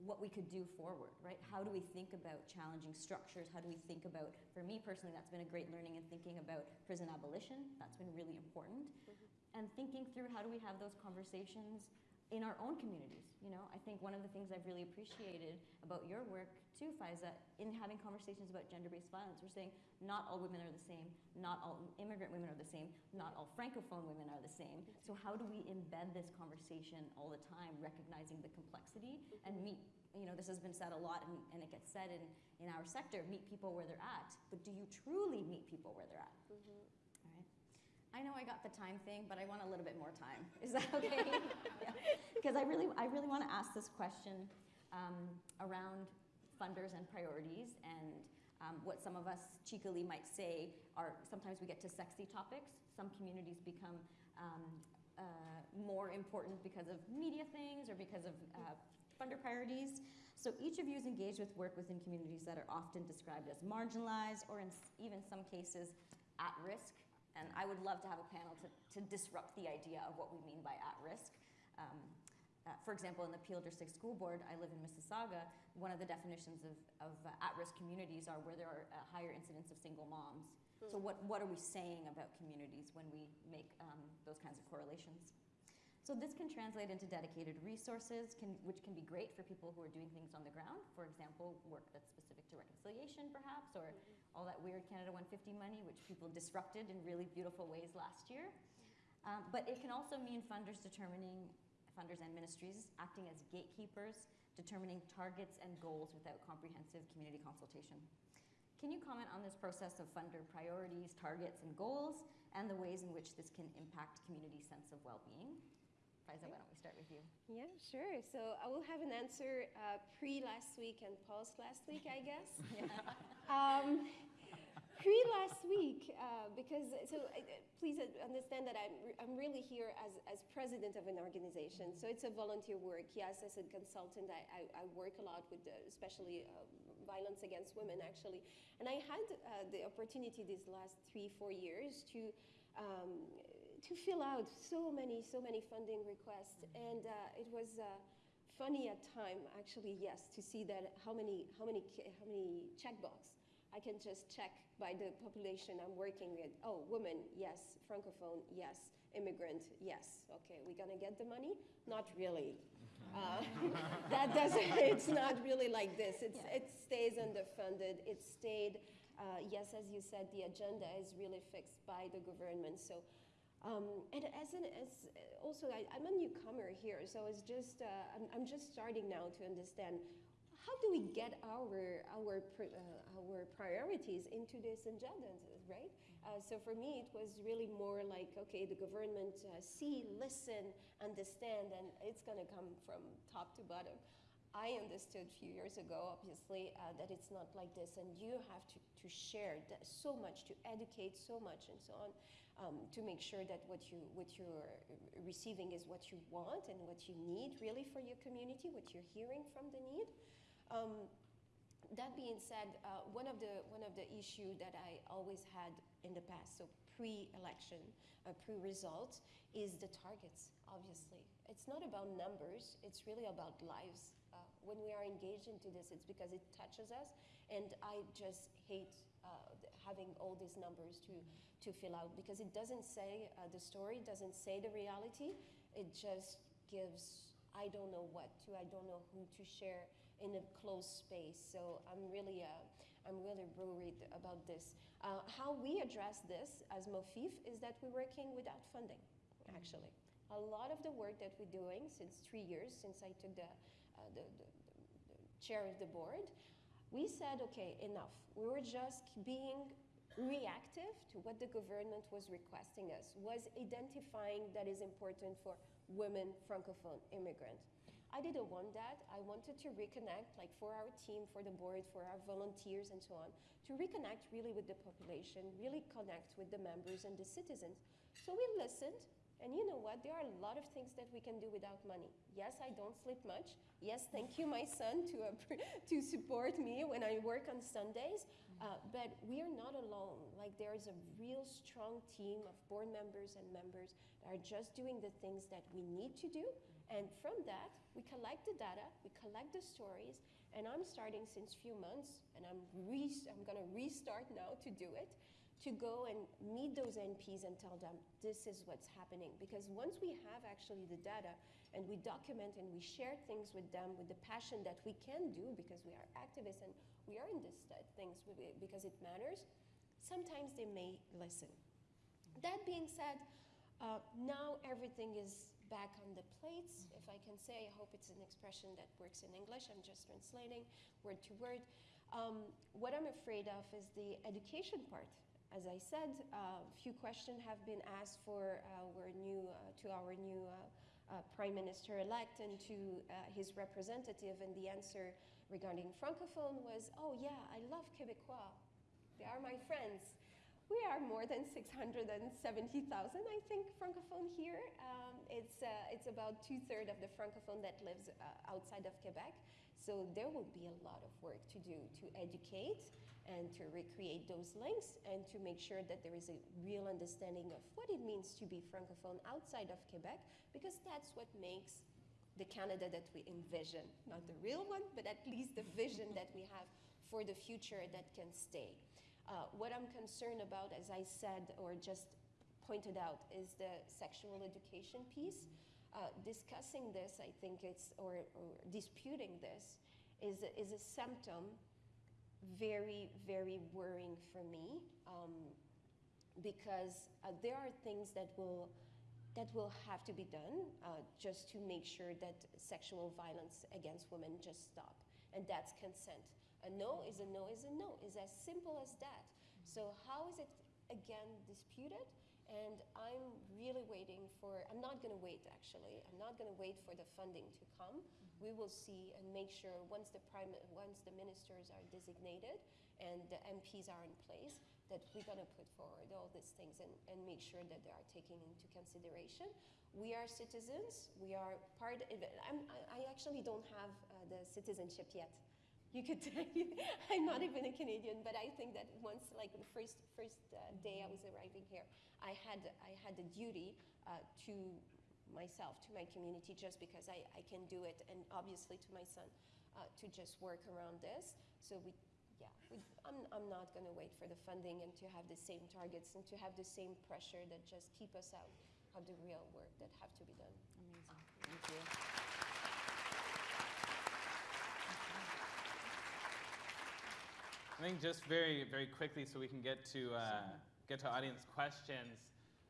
what we could do forward, right? How do we mm-hmm. think about challenging structures? How do we think about, for me personally, that's been a great learning in thinking about prison abolition. That's been really important. Mm-hmm. And thinking through how do we have those conversations in our own communities. You know, I think one of the things I've really appreciated about your work too, Faiza, in having conversations about gender-based violence, we're saying not all women are the same, not all immigrant women are the same, not all francophone women are the same. So how do we embed this conversation all the time, recognizing the complexity and meet, you know, this has been said a lot and, and it gets said in, in our sector, meet people where they're at, but do you truly meet people where they're at? All right. I know I got the time thing, but I want a little bit more time. Is that okay? Because I really, I really want to ask this question um, around funders and priorities, and um, what some of us cheekily might say are sometimes we get to sexy topics. Some communities become um, uh, more important because of media things or because of uh, funder priorities. So each of you is engaged with work within communities that are often described as marginalized or in even some cases at risk. And I would love to have a panel to, to disrupt the idea of what we mean by at risk. Um, uh, for example, in the Peel District School Board, I live in Mississauga, one of the definitions of, of uh, at-risk communities are where there are a higher incidence of single moms. So what, what are we saying about communities when we make um, those kinds of correlations? So this can translate into dedicated resources, can, which can be great for people who are doing things on the ground. For example, work that's specific to reconciliation, perhaps, or all that weird Canada 150 money, which people disrupted in really beautiful ways last year. Um, but it can also mean funders determining, funders and ministries acting as gatekeepers, determining targets and goals without comprehensive community consultation. Can you comment on this process of funder priorities, targets, and goals, and the ways in which this can impact community sense of well-being? Faiza, why don't we start with you? Yeah, sure. So I will have an answer uh, pre last week and post last week, I guess. um, pre last week, uh, because so uh, please understand that I'm, re- I'm really here as, as president of an organization. So it's a volunteer work. Yes, as a consultant, I, I, I work a lot with uh, especially uh, violence against women, actually. And I had uh, the opportunity these last three, four years to. Um, to fill out so many, so many funding requests, and uh, it was uh, funny at time, actually, yes, to see that how many, how many, how many checkbox I can just check by the population I'm working with. Oh, woman, yes. Francophone, yes. Immigrant, yes. Okay, we're gonna get the money? Not really. Uh, that doesn't. It's not really like this. It's, It stays underfunded. It stayed. Uh, yes, as you said, the agenda is really fixed by the government. So. Um, and as an as also I, I'm a newcomer here, so it's just uh, I'm, I'm just starting now to understand how do we get our our uh, our priorities into this agenda, right? Uh, so for me, it was really more like okay, the government uh, see, listen, understand, and it's going to come from top to bottom. I understood a few years ago, obviously, uh, that it's not like this, and you have to, to share so much, to educate so much, and so on, um, to make sure that what you what you're receiving is what you want and what you need really for your community, what you're hearing from the need. Um, that being said, uh, one of the one of the issue that I always had in the past, so pre-election, uh, pre-results, is the targets. Obviously, it's not about numbers; it's really about lives. uh, when we are engaged into this, it's because it touches us. And I just hate uh, having all these numbers to, to fill out because it doesn't say uh, the story, doesn't say the reality. It just gives, I don't know what to, I don't know who to share in a closed space. So I'm really, uh, I'm really worried about this. Uh, how we address this as MOFIF is that we're working without funding, actually. A lot of the work that we're doing since three years, since I took the, uh, the, the, the chair of the board, we said, okay, enough. We were just being reactive to what the government was requesting us, was identifying that is important for women francophone immigrants. I didn't want that. I wanted to reconnect, like for our team, for the board, for our volunteers, and so on, to reconnect really with the population, really connect with the members and the citizens. So we listened, and you know what? There are a lot of things that we can do without money. Yes, I don't sleep much. Yes, thank you, my son, to, uh, to support me when I work on Sundays. Uh, but we are not alone. Like, there is a real strong team of board members and members that are just doing the things that we need to do. And from that, we collect the data, we collect the stories, and I'm starting since few months, and I'm, I'm gonna restart now to do it, to go and meet those MPs and tell them this is what's happening. Because once we have actually the data and we document and we share things with them with the passion that we can do because we are activists and we are in this things because it matters, sometimes they may listen. That being said, uh, now everything is back on the plates, if I can say. I hope it's an expression that works in English. I'm just translating word to word. Um, what I'm afraid of is the education part. As I said, a uh, few questions have been asked for our new, uh, to our new uh, uh, Prime Minister-elect and to uh, his representative, and the answer regarding Francophone was, oh yeah, I love Québécois. They are my friends. We are more than 670,000, I think, Francophone here. Um, it's, uh, it's about two-thirds of the Francophone that lives uh, outside of Quebec. So there will be a lot of work to do to educate and to recreate those links and to make sure that there is a real understanding of what it means to be Francophone outside of Quebec, because that's what makes the Canada that we envision. Not the real one, but at least the vision that we have for the future that can stay. Uh, what I'm concerned about, as I said or just pointed out, is the sexual education piece. Uh, discussing this, I think it's, or, or disputing this, is, is a symptom very, very worrying for me um, because uh, there are things that will that will have to be done uh, just to make sure that sexual violence against women just stop, and that's consent. A no is a no is a no. is as simple as that. So how is it again disputed? And I'm really waiting for. I'm not going to wait. Actually, I'm not going to wait for the funding to come. We will see and make sure once the prime, once the ministers are designated and the MPs are in place, that we're going to put forward all these things and, and make sure that they are taken into consideration. We are citizens. We are part. Of, I'm, I I actually don't have uh, the citizenship yet. You could tell I'm not even a Canadian, but I think that once, like the first first uh, day I was arriving here, I had I had the duty uh, to myself, to my community, just because I, I can do it, and obviously to my son, uh, to just work around this. So we, yeah, we, I'm I'm not going to wait for the funding and to have the same targets and to have the same pressure that just keep us out of the real work that have to be done. Amazing. Thank you. I think just very, very quickly, so we can get to uh, get to audience questions.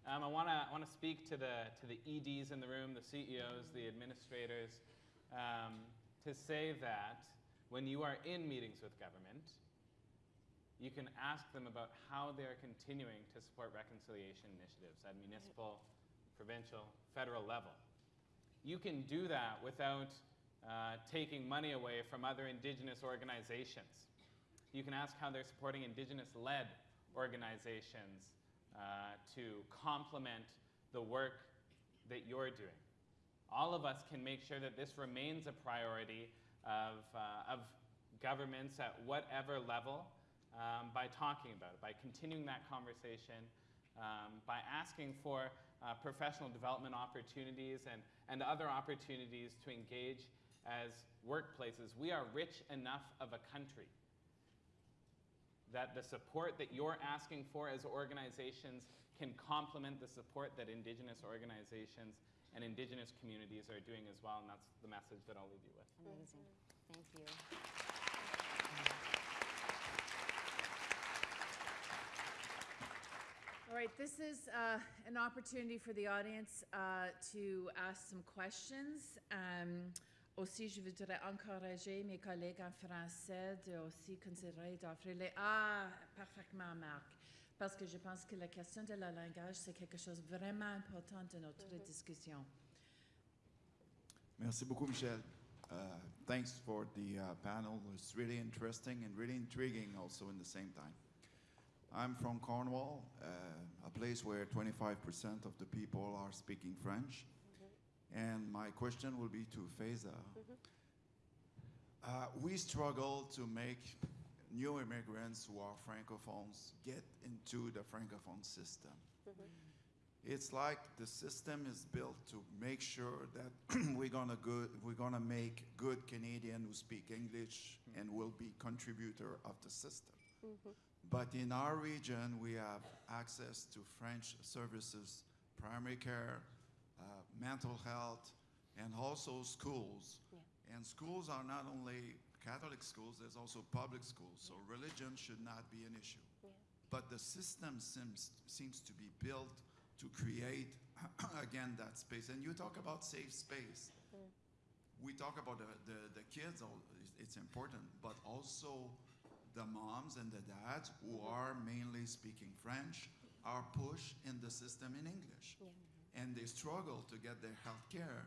Um, I want to want to speak to the to the EDs in the room, the CEOs, the administrators, um, to say that when you are in meetings with government, you can ask them about how they are continuing to support reconciliation initiatives at municipal, provincial, federal level. You can do that without uh, taking money away from other Indigenous organizations. You can ask how they're supporting Indigenous led organizations uh, to complement the work that you're doing. All of us can make sure that this remains a priority of, uh, of governments at whatever level um, by talking about it, by continuing that conversation, um, by asking for uh, professional development opportunities and, and other opportunities to engage as workplaces, we are rich enough of a country that the support that you're asking for as organizations can complement the support that Indigenous organizations and Indigenous communities are doing as well, and that's the message that I'll leave you with. Amazing. Thank you. All right, this is uh, an opportunity for the audience uh, to ask some questions. Um, aussi, je voudrais encourager mes collègues en français de aussi considérer d'offrir les... Ah, parfaitement, Marc. Parce que je pense que la question de la langage, c'est quelque chose de vraiment important de notre discussion. Merci beaucoup, Michel. Uh, thanks for the uh, panel. It's really interesting and really intriguing also in the same time. I'm from Cornwall, uh, a place where 25% of the people are speaking French. And my question will be to Faiza. Mm-hmm. Uh, we struggle to make new immigrants who are francophones get into the francophone system. Mm-hmm. It's like the system is built to make sure that we're gonna good, we're gonna make good Canadian who speak English mm-hmm. and will be contributor of the system. But in our region, we have access to French services, primary care, mental health, and also schools. And schools are not only Catholic schools, there's also public schools. So religion should not be an issue. But the system seems, seems to be built to create, again, that space. And you talk about safe space. Mm. We talk about the, the, the kids, it's- it's important, but also the moms and the dads who are mainly speaking French are pushed in the system in English. And they struggle to get their health care.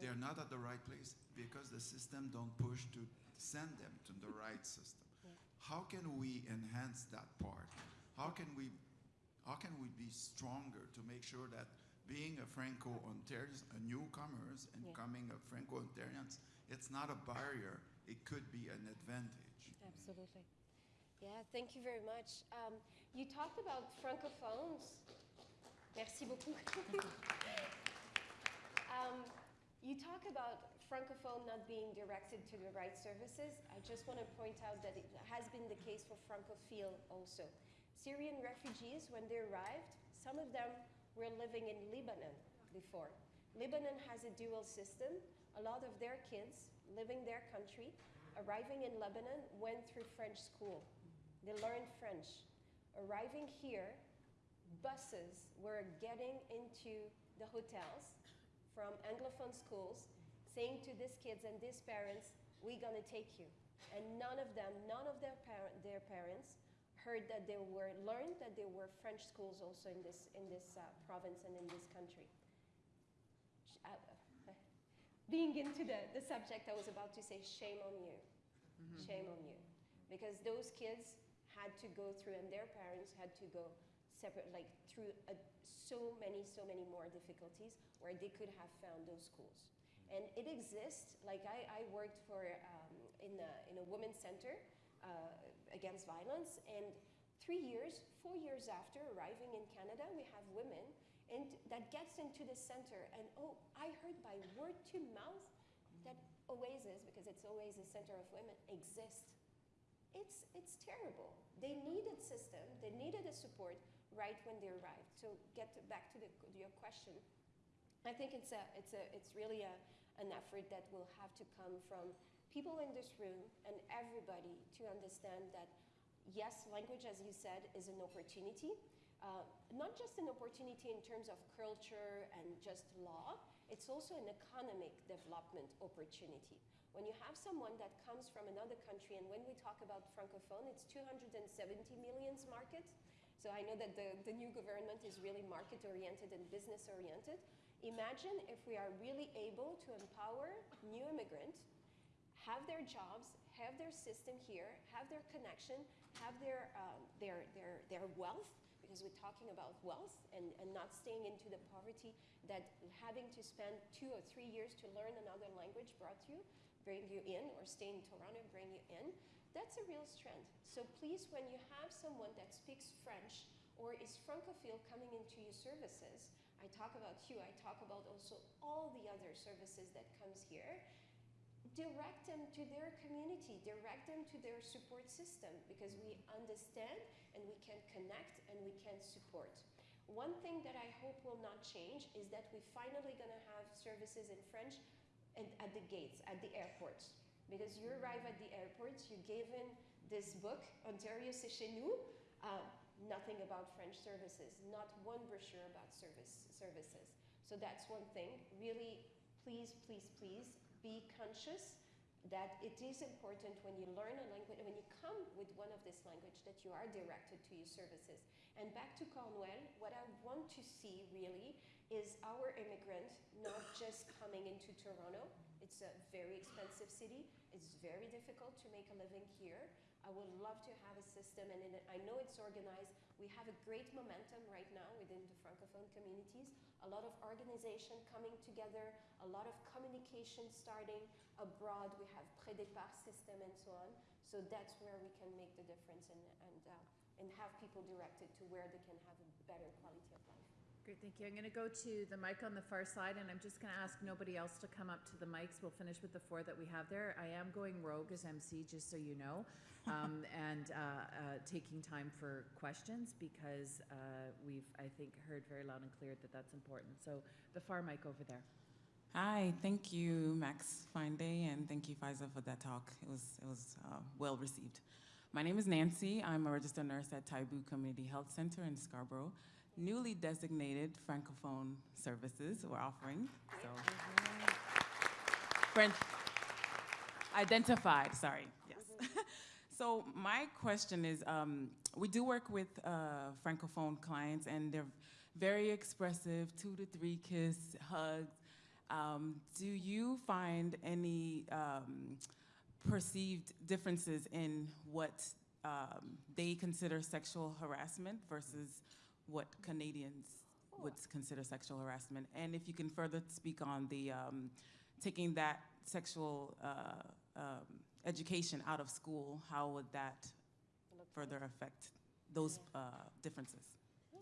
They're not at the right place because the system don't push to send them to the right system. How can we enhance that part? How can we how can we be stronger to make sure that being a Franco-Ontarian, a newcomers and Yeah. coming a Franco-Ontarians, it's not a barrier, it could be an advantage. Absolutely. Yeah, thank you very much. Um, you talked about francophones. Merci beaucoup. um, you talk about francophone not being directed to the right services. I just want to point out that it has been the case for francophile also. Syrian refugees, when they arrived, some of them were living in Lebanon before. Lebanon has a dual system. A lot of their kids living their country, arriving in Lebanon, went through French school. They learned French. Arriving here, buses were getting into the hotels from Anglophone schools, saying to these kids and these parents, we're going to take you. And none of them, none of their, parent, their parents heard that there were, learned that there were French schools also in this, in this uh, province and in this country. Uh, being into the, the subject, I was about to say, shame on you. Shame on you. Because those kids had to go through, and their parents had to go separate, like through a, so many, so many more difficulties where they could have found those schools. And it exists, like I, I worked for, um, in, a, in a women's center uh, against violence, and three years, four years after arriving in Canada, we have women and that gets into the center, and oh, I heard by word to mouth that Oasis, because it's always a center of women, exists. It's, it's terrible. They needed system, they needed a support right when they arrived. So get back to the, your question. I think it's, a, it's, a, it's really a, an effort that will have to come from people in this room and everybody to understand that yes, language, as you said, is an opportunity. Uh, not just an opportunity in terms of culture and just law, it's also an economic development opportunity. When you have someone that comes from another country, and when we talk about Francophone, it's 270 millions market. So I know that the, the new government is really market oriented and business oriented. Imagine if we are really able to empower new immigrants, have their jobs, have their system here, have their connection, have their, um, their, their, their wealth, because we're talking about wealth and, and not staying into the poverty that having to spend two or three years to learn another language brought you, bring you in, or stay in Toronto, bring you in. That's a real strength. So please, when you have someone that speaks French or is francophile coming into your services, I talk about you, I talk about also all the other services that comes here. direct them to their community, direct them to their support system because we understand and we can connect and we can support. One thing that I hope will not change is that we're finally going to have services in French and at the gates, at the airports. Because you arrive at the airports, you're given this book, Ontario c'est chez nous, uh, nothing about French services, not one brochure about service, services. So that's one thing. Really, please, please, please be conscious that it is important when you learn a language, when you come with one of this language, that you are directed to your services. And back to Cornwall, what I want to see really is our immigrant not just coming into Toronto. It's a very expensive city. It's very difficult to make a living here. I would love to have a system, and it, I know it's organized. We have a great momentum right now within the Francophone communities. A lot of organization coming together, a lot of communication starting abroad. We have pré-départ system and so on. So that's where we can make the difference and, and, uh, and have people directed to where they can have a better quality of life. Great, thank you. I'm going to go to the mic on the far side, and I'm just going to ask nobody else to come up to the mics. We'll finish with the four that we have there. I am going rogue as MC, just so you know, um, and uh, uh, taking time for questions because uh, we've, I think, heard very loud and clear that that's important. So the far mic over there. Hi, thank you, Max Fine-Day, and thank you, Faiza, for that talk. It was, it was uh, well received. My name is Nancy. I'm a registered nurse at Taibu Community Health Center in Scarborough. Newly designated Francophone services we're offering. So, French identified, sorry, yes. so my question is, um, we do work with uh, Francophone clients and they're very expressive, two to three kiss, hugs, um, do you find any um, perceived differences in what um, they consider sexual harassment versus what Canadians would consider sexual harassment? And if you can further speak on the um, taking that sexual uh, um, education out of school, how would that further affect those uh, differences? Yeah.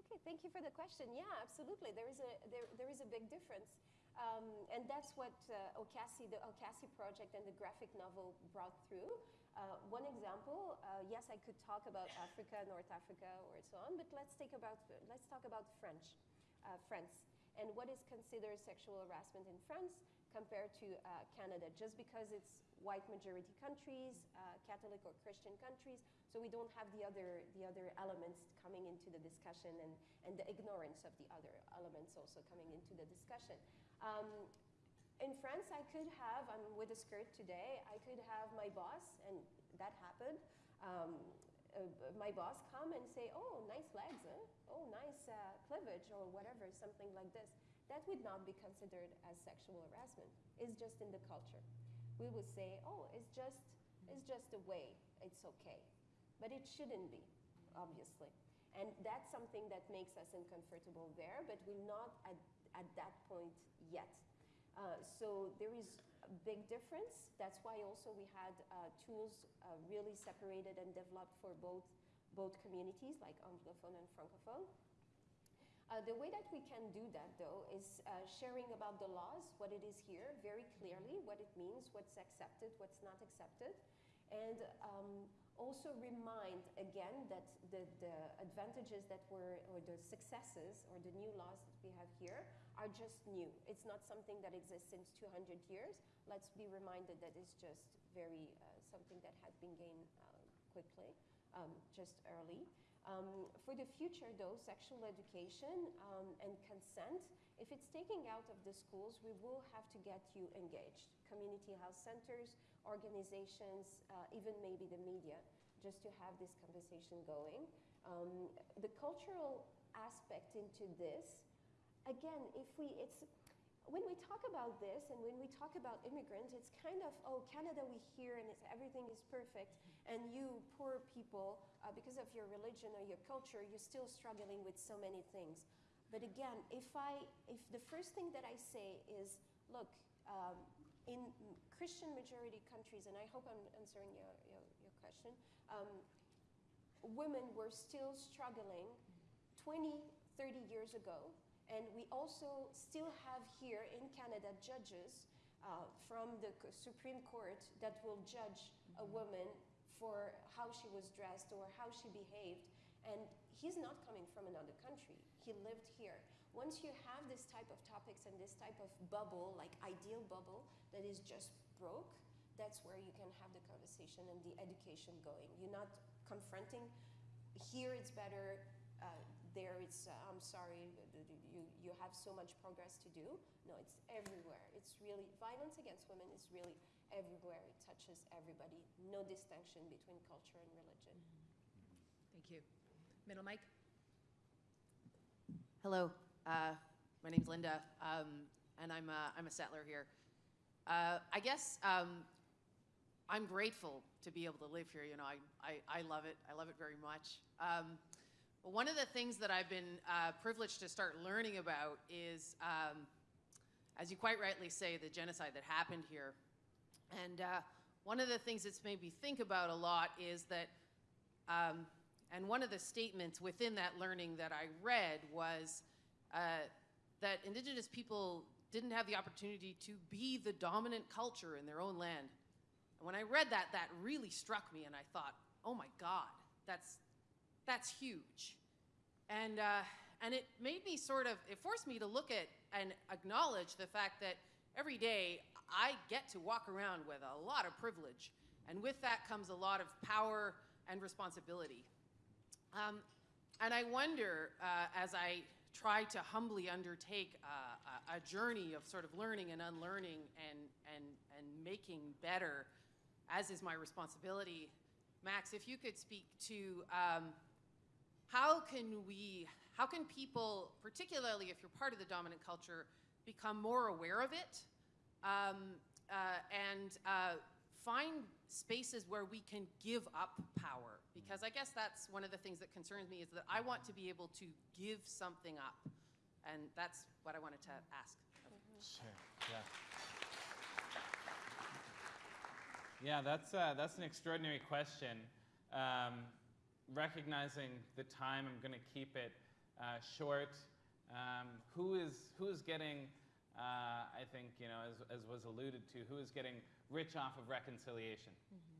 Okay. Thank you for the question. Yeah, absolutely. There is a there, there is a big difference. Um, and that's what uh, Okasi, the Okasi project and the graphic novel brought through. Uh, one example, uh, yes, I could talk about Africa, North Africa, or so on, but let's take about let's talk about French, uh, France, and what is considered sexual harassment in France compared to uh, Canada. Just because it's white majority countries, uh, Catholic or Christian countries, so we don't have the other the other elements coming into the discussion and and the ignorance of the other elements also coming into the discussion. Um, in France, I could have, I'm with a skirt today, I could have my boss, and that happened, um, uh, my boss come and say, oh, nice legs, huh? oh, nice uh, cleavage, or whatever, something like this. That would not be considered as sexual harassment. It's just in the culture. We would say, oh, it's just, it's just a way, it's okay. But it shouldn't be, obviously. And that's something that makes us uncomfortable there, but we're not at, at that point yet. Uh, so there is a big difference. That's why also we had uh, tools uh, really separated and developed for both, both communities, like Anglophone and Francophone. Uh, the way that we can do that, though, is uh, sharing about the laws, what it is here, very clearly, what it means, what's accepted, what's not accepted, and um, also remind again that the, the advantages that were, or the successes, or the new laws that we have here are just new. It's not something that exists since 200 years. Let's be reminded that it's just very uh, something that has been gained uh, quickly, um, just early. Um, for the future, though, sexual education um, and consent, if it's taking out of the schools, we will have to get you engaged. Community health centers, organizations, uh, even maybe the media, just to have this conversation going. Um, the cultural aspect into this, again, if we, it's, when we talk about this and when we talk about immigrants, it's kind of, oh, Canada we hear and everything is perfect, and you poor people, uh, because of your religion or your culture, you're still struggling with so many things. But again, if I, if the first thing that I say is, look, um, in Christian majority countries, and I hope I'm answering your, your, your question, um, women were still struggling 20, 30 years ago and we also still have here in Canada judges uh, from the Supreme Court that will judge a woman for how she was dressed or how she behaved. And he's not coming from another country. He lived here. Once you have this type of topics and this type of bubble, like ideal bubble, that is just broke, that's where you can have the conversation and the education going. You're not confronting. Here it's better. Uh, there it's. Uh, I'm sorry. You you have so much progress to do. No, it's everywhere. It's really violence against women is really everywhere. It touches everybody. No distinction between culture and religion. Thank you. Middle mic? Hello, uh, my name's Linda, um, and I'm a, I'm a settler here. Uh, I guess um, I'm grateful to be able to live here. You know, I, I, I love it. I love it very much. Um, one of the things that I've been uh, privileged to start learning about is, um, as you quite rightly say, the genocide that happened here. And uh, one of the things that's made me think about a lot is that um, and one of the statements within that learning that I read was uh, that Indigenous people didn't have the opportunity to be the dominant culture in their own land. And when I read that, that really struck me, and I thought, oh my God, that's, that's huge. And, uh, and it made me sort of, it forced me to look at and acknowledge the fact that every day I get to walk around with a lot of privilege. And with that comes a lot of power and responsibility. Um, and I wonder, uh, as I try to humbly undertake uh, a, a journey of sort of learning and unlearning and, and, and making better, as is my responsibility, Max, if you could speak to um, how can we, how can people, particularly if you're part of the dominant culture, become more aware of it um, uh, and uh, find spaces where we can give up power? Because I guess that's one of the things that concerns me is that I want to be able to give something up. And that's what I wanted to ask. Sure. Yeah. Yeah, that's, uh, that's an extraordinary question. Um, recognizing the time, I'm going to keep it uh, short. Um, who is who is getting? Uh, I think you know, as, as was alluded to, who is getting rich off of reconciliation? It's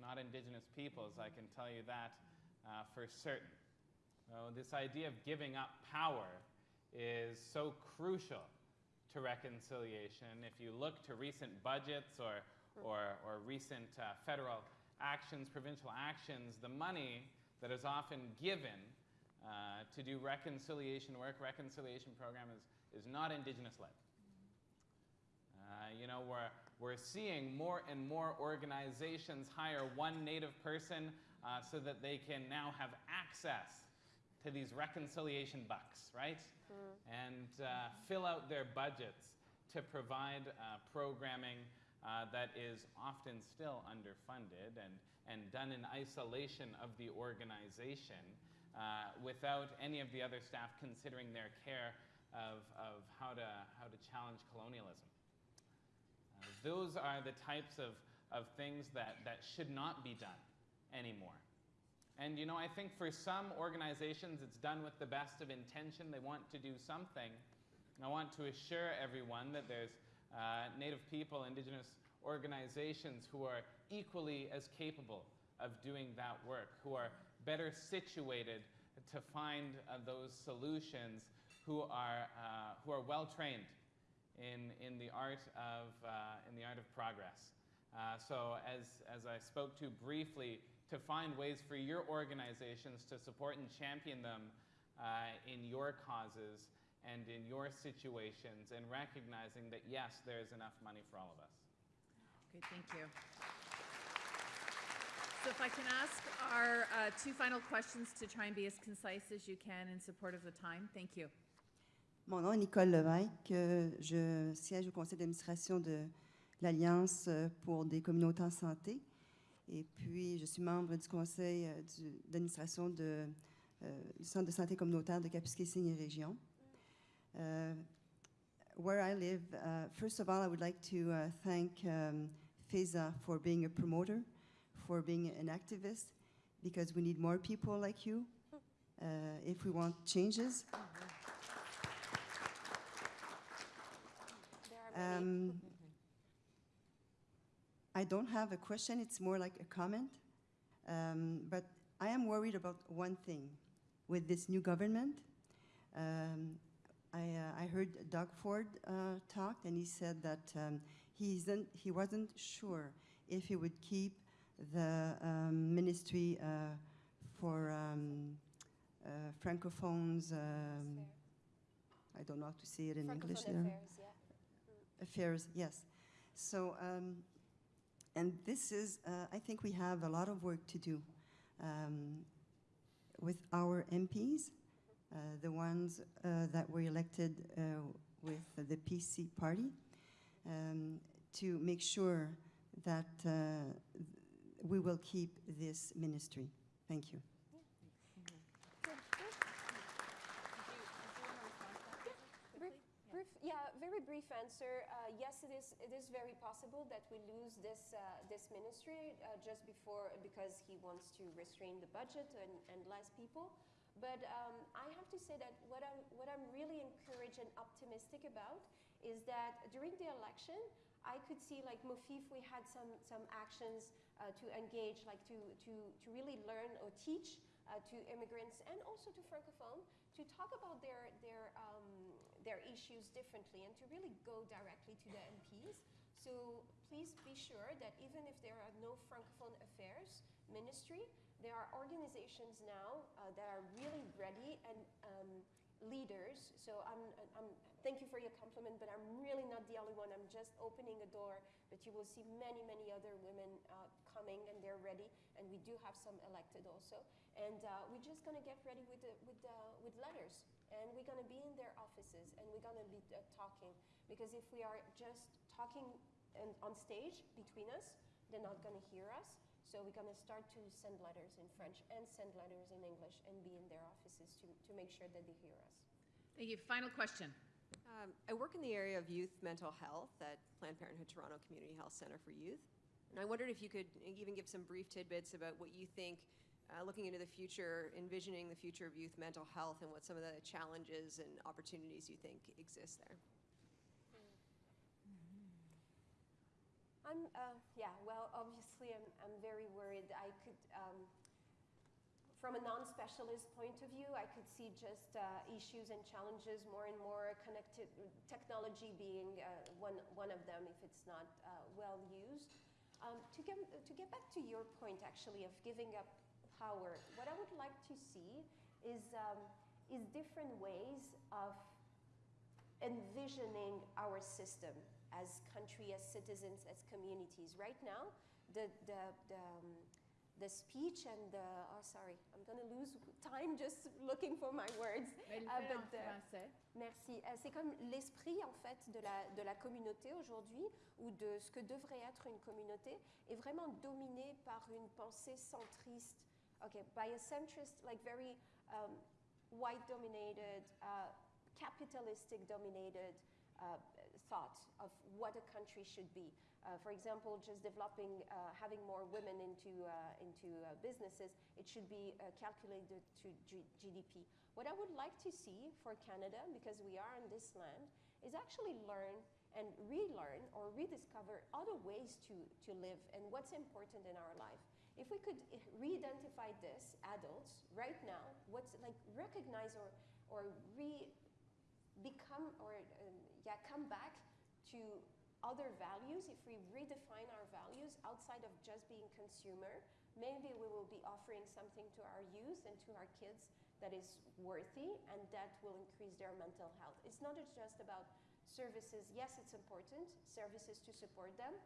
not Indigenous peoples, I can tell you that uh, for certain. So this idea of giving up power is so crucial to reconciliation. If you look to recent budgets or, or, or recent uh, federal actions, provincial actions, the money that is often given uh, to do reconciliation work, reconciliation program is, is not Indigenous led. Uh, you know, we're, we're seeing more and more organizations hire one Native person uh, so that they can now have access to these reconciliation bucks, right? And uh, fill out their budgets to provide uh, programming uh, that is often still underfunded and, and done in isolation of the organization uh, without any of the other staff considering their care of, of how, to, how to challenge colonialism. Those are the types of, of things that, that should not be done anymore. And you know, I think for some organizations it's done with the best of intention. They want to do something. And I want to assure everyone that there's uh, Native people, Indigenous organizations who are equally as capable of doing that work, who are better situated to find uh, those solutions, who are, uh, who are well trained in, in, the art of, uh, in the art of progress. Uh, so as, as I spoke to briefly, to find ways for your organizations to support and champion them uh, in your causes and in your situations and recognizing that yes, there is enough money for all of us. Great, thank you. So if I can ask our uh, two final questions to try and be as concise as you can in support of the time. Thank you. Mon nom est Nicole Levesque. Je siège au conseil d'administration de l'Alliance euh, pour des communautés en santé. Et puis, je suis membre du conseil euh, d'administration de, euh, du Centre de santé communautaire de Kapuskasing Région. Uh, where I live, uh, first of all, I would like to uh, thank um, FESA for being a promoter, for being an activist, because we need more people like you uh, if we want changes. Um, I don't have a question, it's more like a comment. Um, but I am worried about one thing with this new government. Um, I, uh, I heard Doug Ford uh, talk, and he said that um, he, isn't, he wasn't sure if he would keep the um, ministry uh, for um, uh, francophones. Um, I don't know how to say it in English. Affairs, yeah. Affairs, yes. So, um, and this is, uh, I think we have a lot of work to do um, with our MPs, uh, the ones uh, that were elected uh, with the PC party, um, to make sure that uh, we will keep this ministry. Thank you. Brief, brief, yeah, very brief answer. Uh, yes, it is. It is very possible that we lose this uh, this ministry uh, just before because he wants to restrain the budget and, and less people. But um, I have to say that what I'm what I'm really encouraged and optimistic about is that during the election, I could see like Mofif, we had some some actions uh, to engage, like to to to really learn or teach uh, to immigrants and also to francophone to talk about their their um, their issues differently and to really go directly to the MPs. So please be sure that even if there are no francophone affairs ministry, there are organizations now uh, that are really ready and um, leaders. So I'm, I'm thank you for your compliment, but I'm really not the only one. I'm just opening a door, but you will see many many other women uh, coming and they're ready, and we do have some elected also. And uh, we're just gonna get ready with the, with the, with letters, and we're gonna be in their offices, and we're gonna be uh, talking. Because if we are just talking and on stage between us, they're not gonna hear us. So we're gonna start to send letters in French and send letters in English and be in their offices to, to make sure that they hear us. Thank you. Final question. Um, I work in the area of youth mental health at Planned Parenthood Toronto Community Health Center for Youth. And I wondered if you could even give some brief tidbits about what you think, uh, looking into the future, envisioning the future of youth mental health, and what some of the challenges and opportunities you think exist there. I'm, uh, yeah, well, obviously, I'm, I'm very worried. I could, um, from a non specialist point of view, I could see just uh, issues and challenges more and more connected, technology being uh, one, one of them if it's not uh, well used. Um, to, get, to get back to your point, actually, of giving up power, what I would like to see is, um, is different ways of envisioning our system as country, as citizens, as communities. Right now, the, the, the, um, the speech and the, oh sorry, I'm going to lose time just looking for my words. Ah, but Merci. Euh, C'est comme l'esprit en fait de la, de la communauté aujourd'hui ou de ce que devrait être une communauté est vraiment dominé par une pensée centriste. Okay, by a centrist, like very um, white dominated, uh, capitalistic dominated uh, thought of what a country should be. Uh, for example, just developing, uh, having more women into, uh, into uh, businesses, it should be uh, calculated to G- GDP. What I would like to see for Canada, because we are in this land, is actually learn and relearn or rediscover other ways to, to live and what's important in our life. If we could i- re-identify this, adults, right now, what's like recognize or, or re become or um, yeah come back to other values if we redefine our values outside of just being consumer maybe we will be offering something to our youth and to our kids that is worthy and that will increase their mental health it's not just about services yes it's important services to support them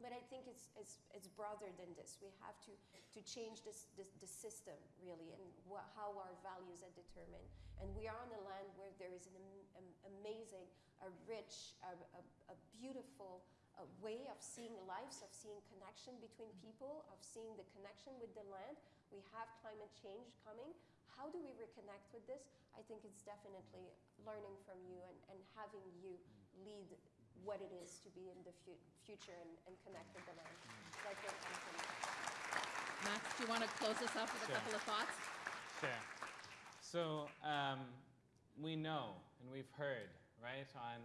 but I think it's, it's, it's broader than this. We have to, to change this, this, the system, really, and how our values are determined. And we are on a land where there is an am, am- amazing, a rich, a, a, a beautiful uh, way of seeing lives, of seeing connection between people, of seeing the connection with the land. We have climate change coming. How do we reconnect with this? I think it's definitely learning from you and, and having you lead what it is to be in the fu- future and, and connect with the land. Like. Max, do you want to close us up with a couple of thoughts? Sure. So um, we know and we've heard, right, on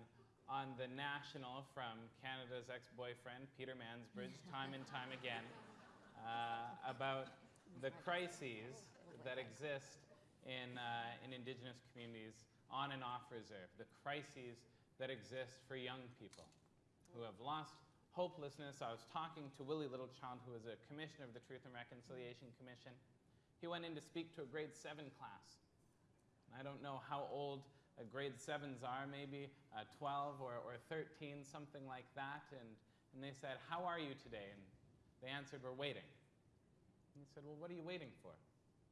on the national from Canada's ex-boyfriend, Peter Mansbridge, time and time again, uh, about the crises that exist in, uh, in Indigenous communities on and off reserve, the crises that exist for young people who have lost hopelessness. I was talking to Willie Littlechild, who is a commissioner of the Truth and Reconciliation Commission. He went in to speak to a grade 7 class. I don't know how old uh, grade 7s are, maybe uh, 12 or, or 13, something like that. And, and they said, How are you today? And they answered, We're waiting. And he said, Well, what are you waiting for?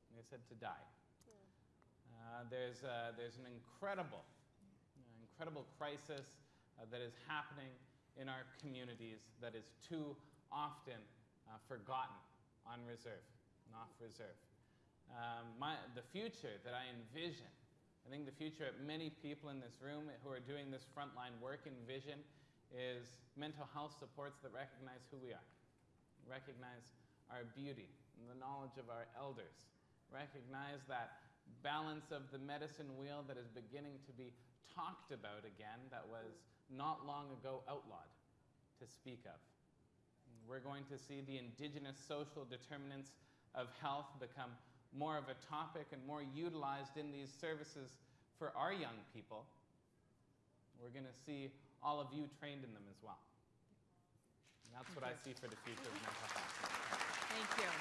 And they said, To die. Uh, there's, uh, there's an incredible, incredible crisis uh, that is happening in our communities that is too often uh, forgotten on reserve and off reserve. Um, my, the future that I envision, I think the future of many people in this room who are doing this frontline work and vision is mental health supports that recognize who we are, recognize our beauty and the knowledge of our elders, recognize that balance of the medicine wheel that is beginning to be talked about again that was not long ago outlawed to speak of. We're going to see the indigenous social determinants of health become more of a topic and more utilized in these services for our young people. We're going to see all of you trained in them as well. And that's what I see for the future of mental health. Thank you.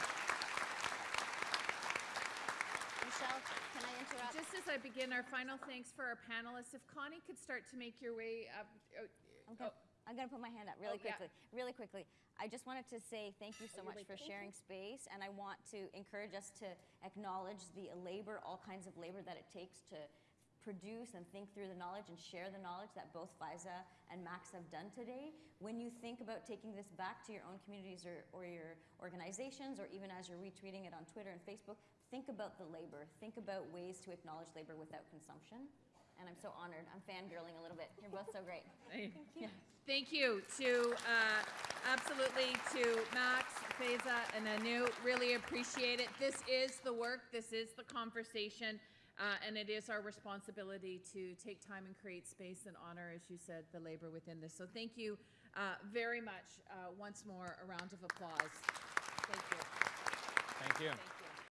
Michelle, can I interrupt? Just as I begin our final thanks for our panelists, if Connie could start to make your way up. oh, oh I'm gonna, put my hand up really Oh, yeah. quickly. Really quickly. I just wanted to say thank you so oh, you're much like, for "Thank you." sharing space, and I want to encourage us to acknowledge the labor, all kinds of labor that it takes to produce and think through the knowledge and share the knowledge that both Faiza and Max have done today. When you think about taking this back to your own communities or, or your organizations, or even as you're retweeting it on Twitter and Facebook, think about the labor. Think about ways to acknowledge labor without consumption. And I'm so honored. I'm fangirling a little bit. You're both so great. Thank you. Thank you to, uh, absolutely to Max, Faiza, and Anu. Really appreciate it. This is the work, this is the conversation, uh, and it is our responsibility to take time and create space and honor, as you said, the labor within this. So thank you uh, very much. Uh, Once more, a round of applause. Thank you. Thank you. Thank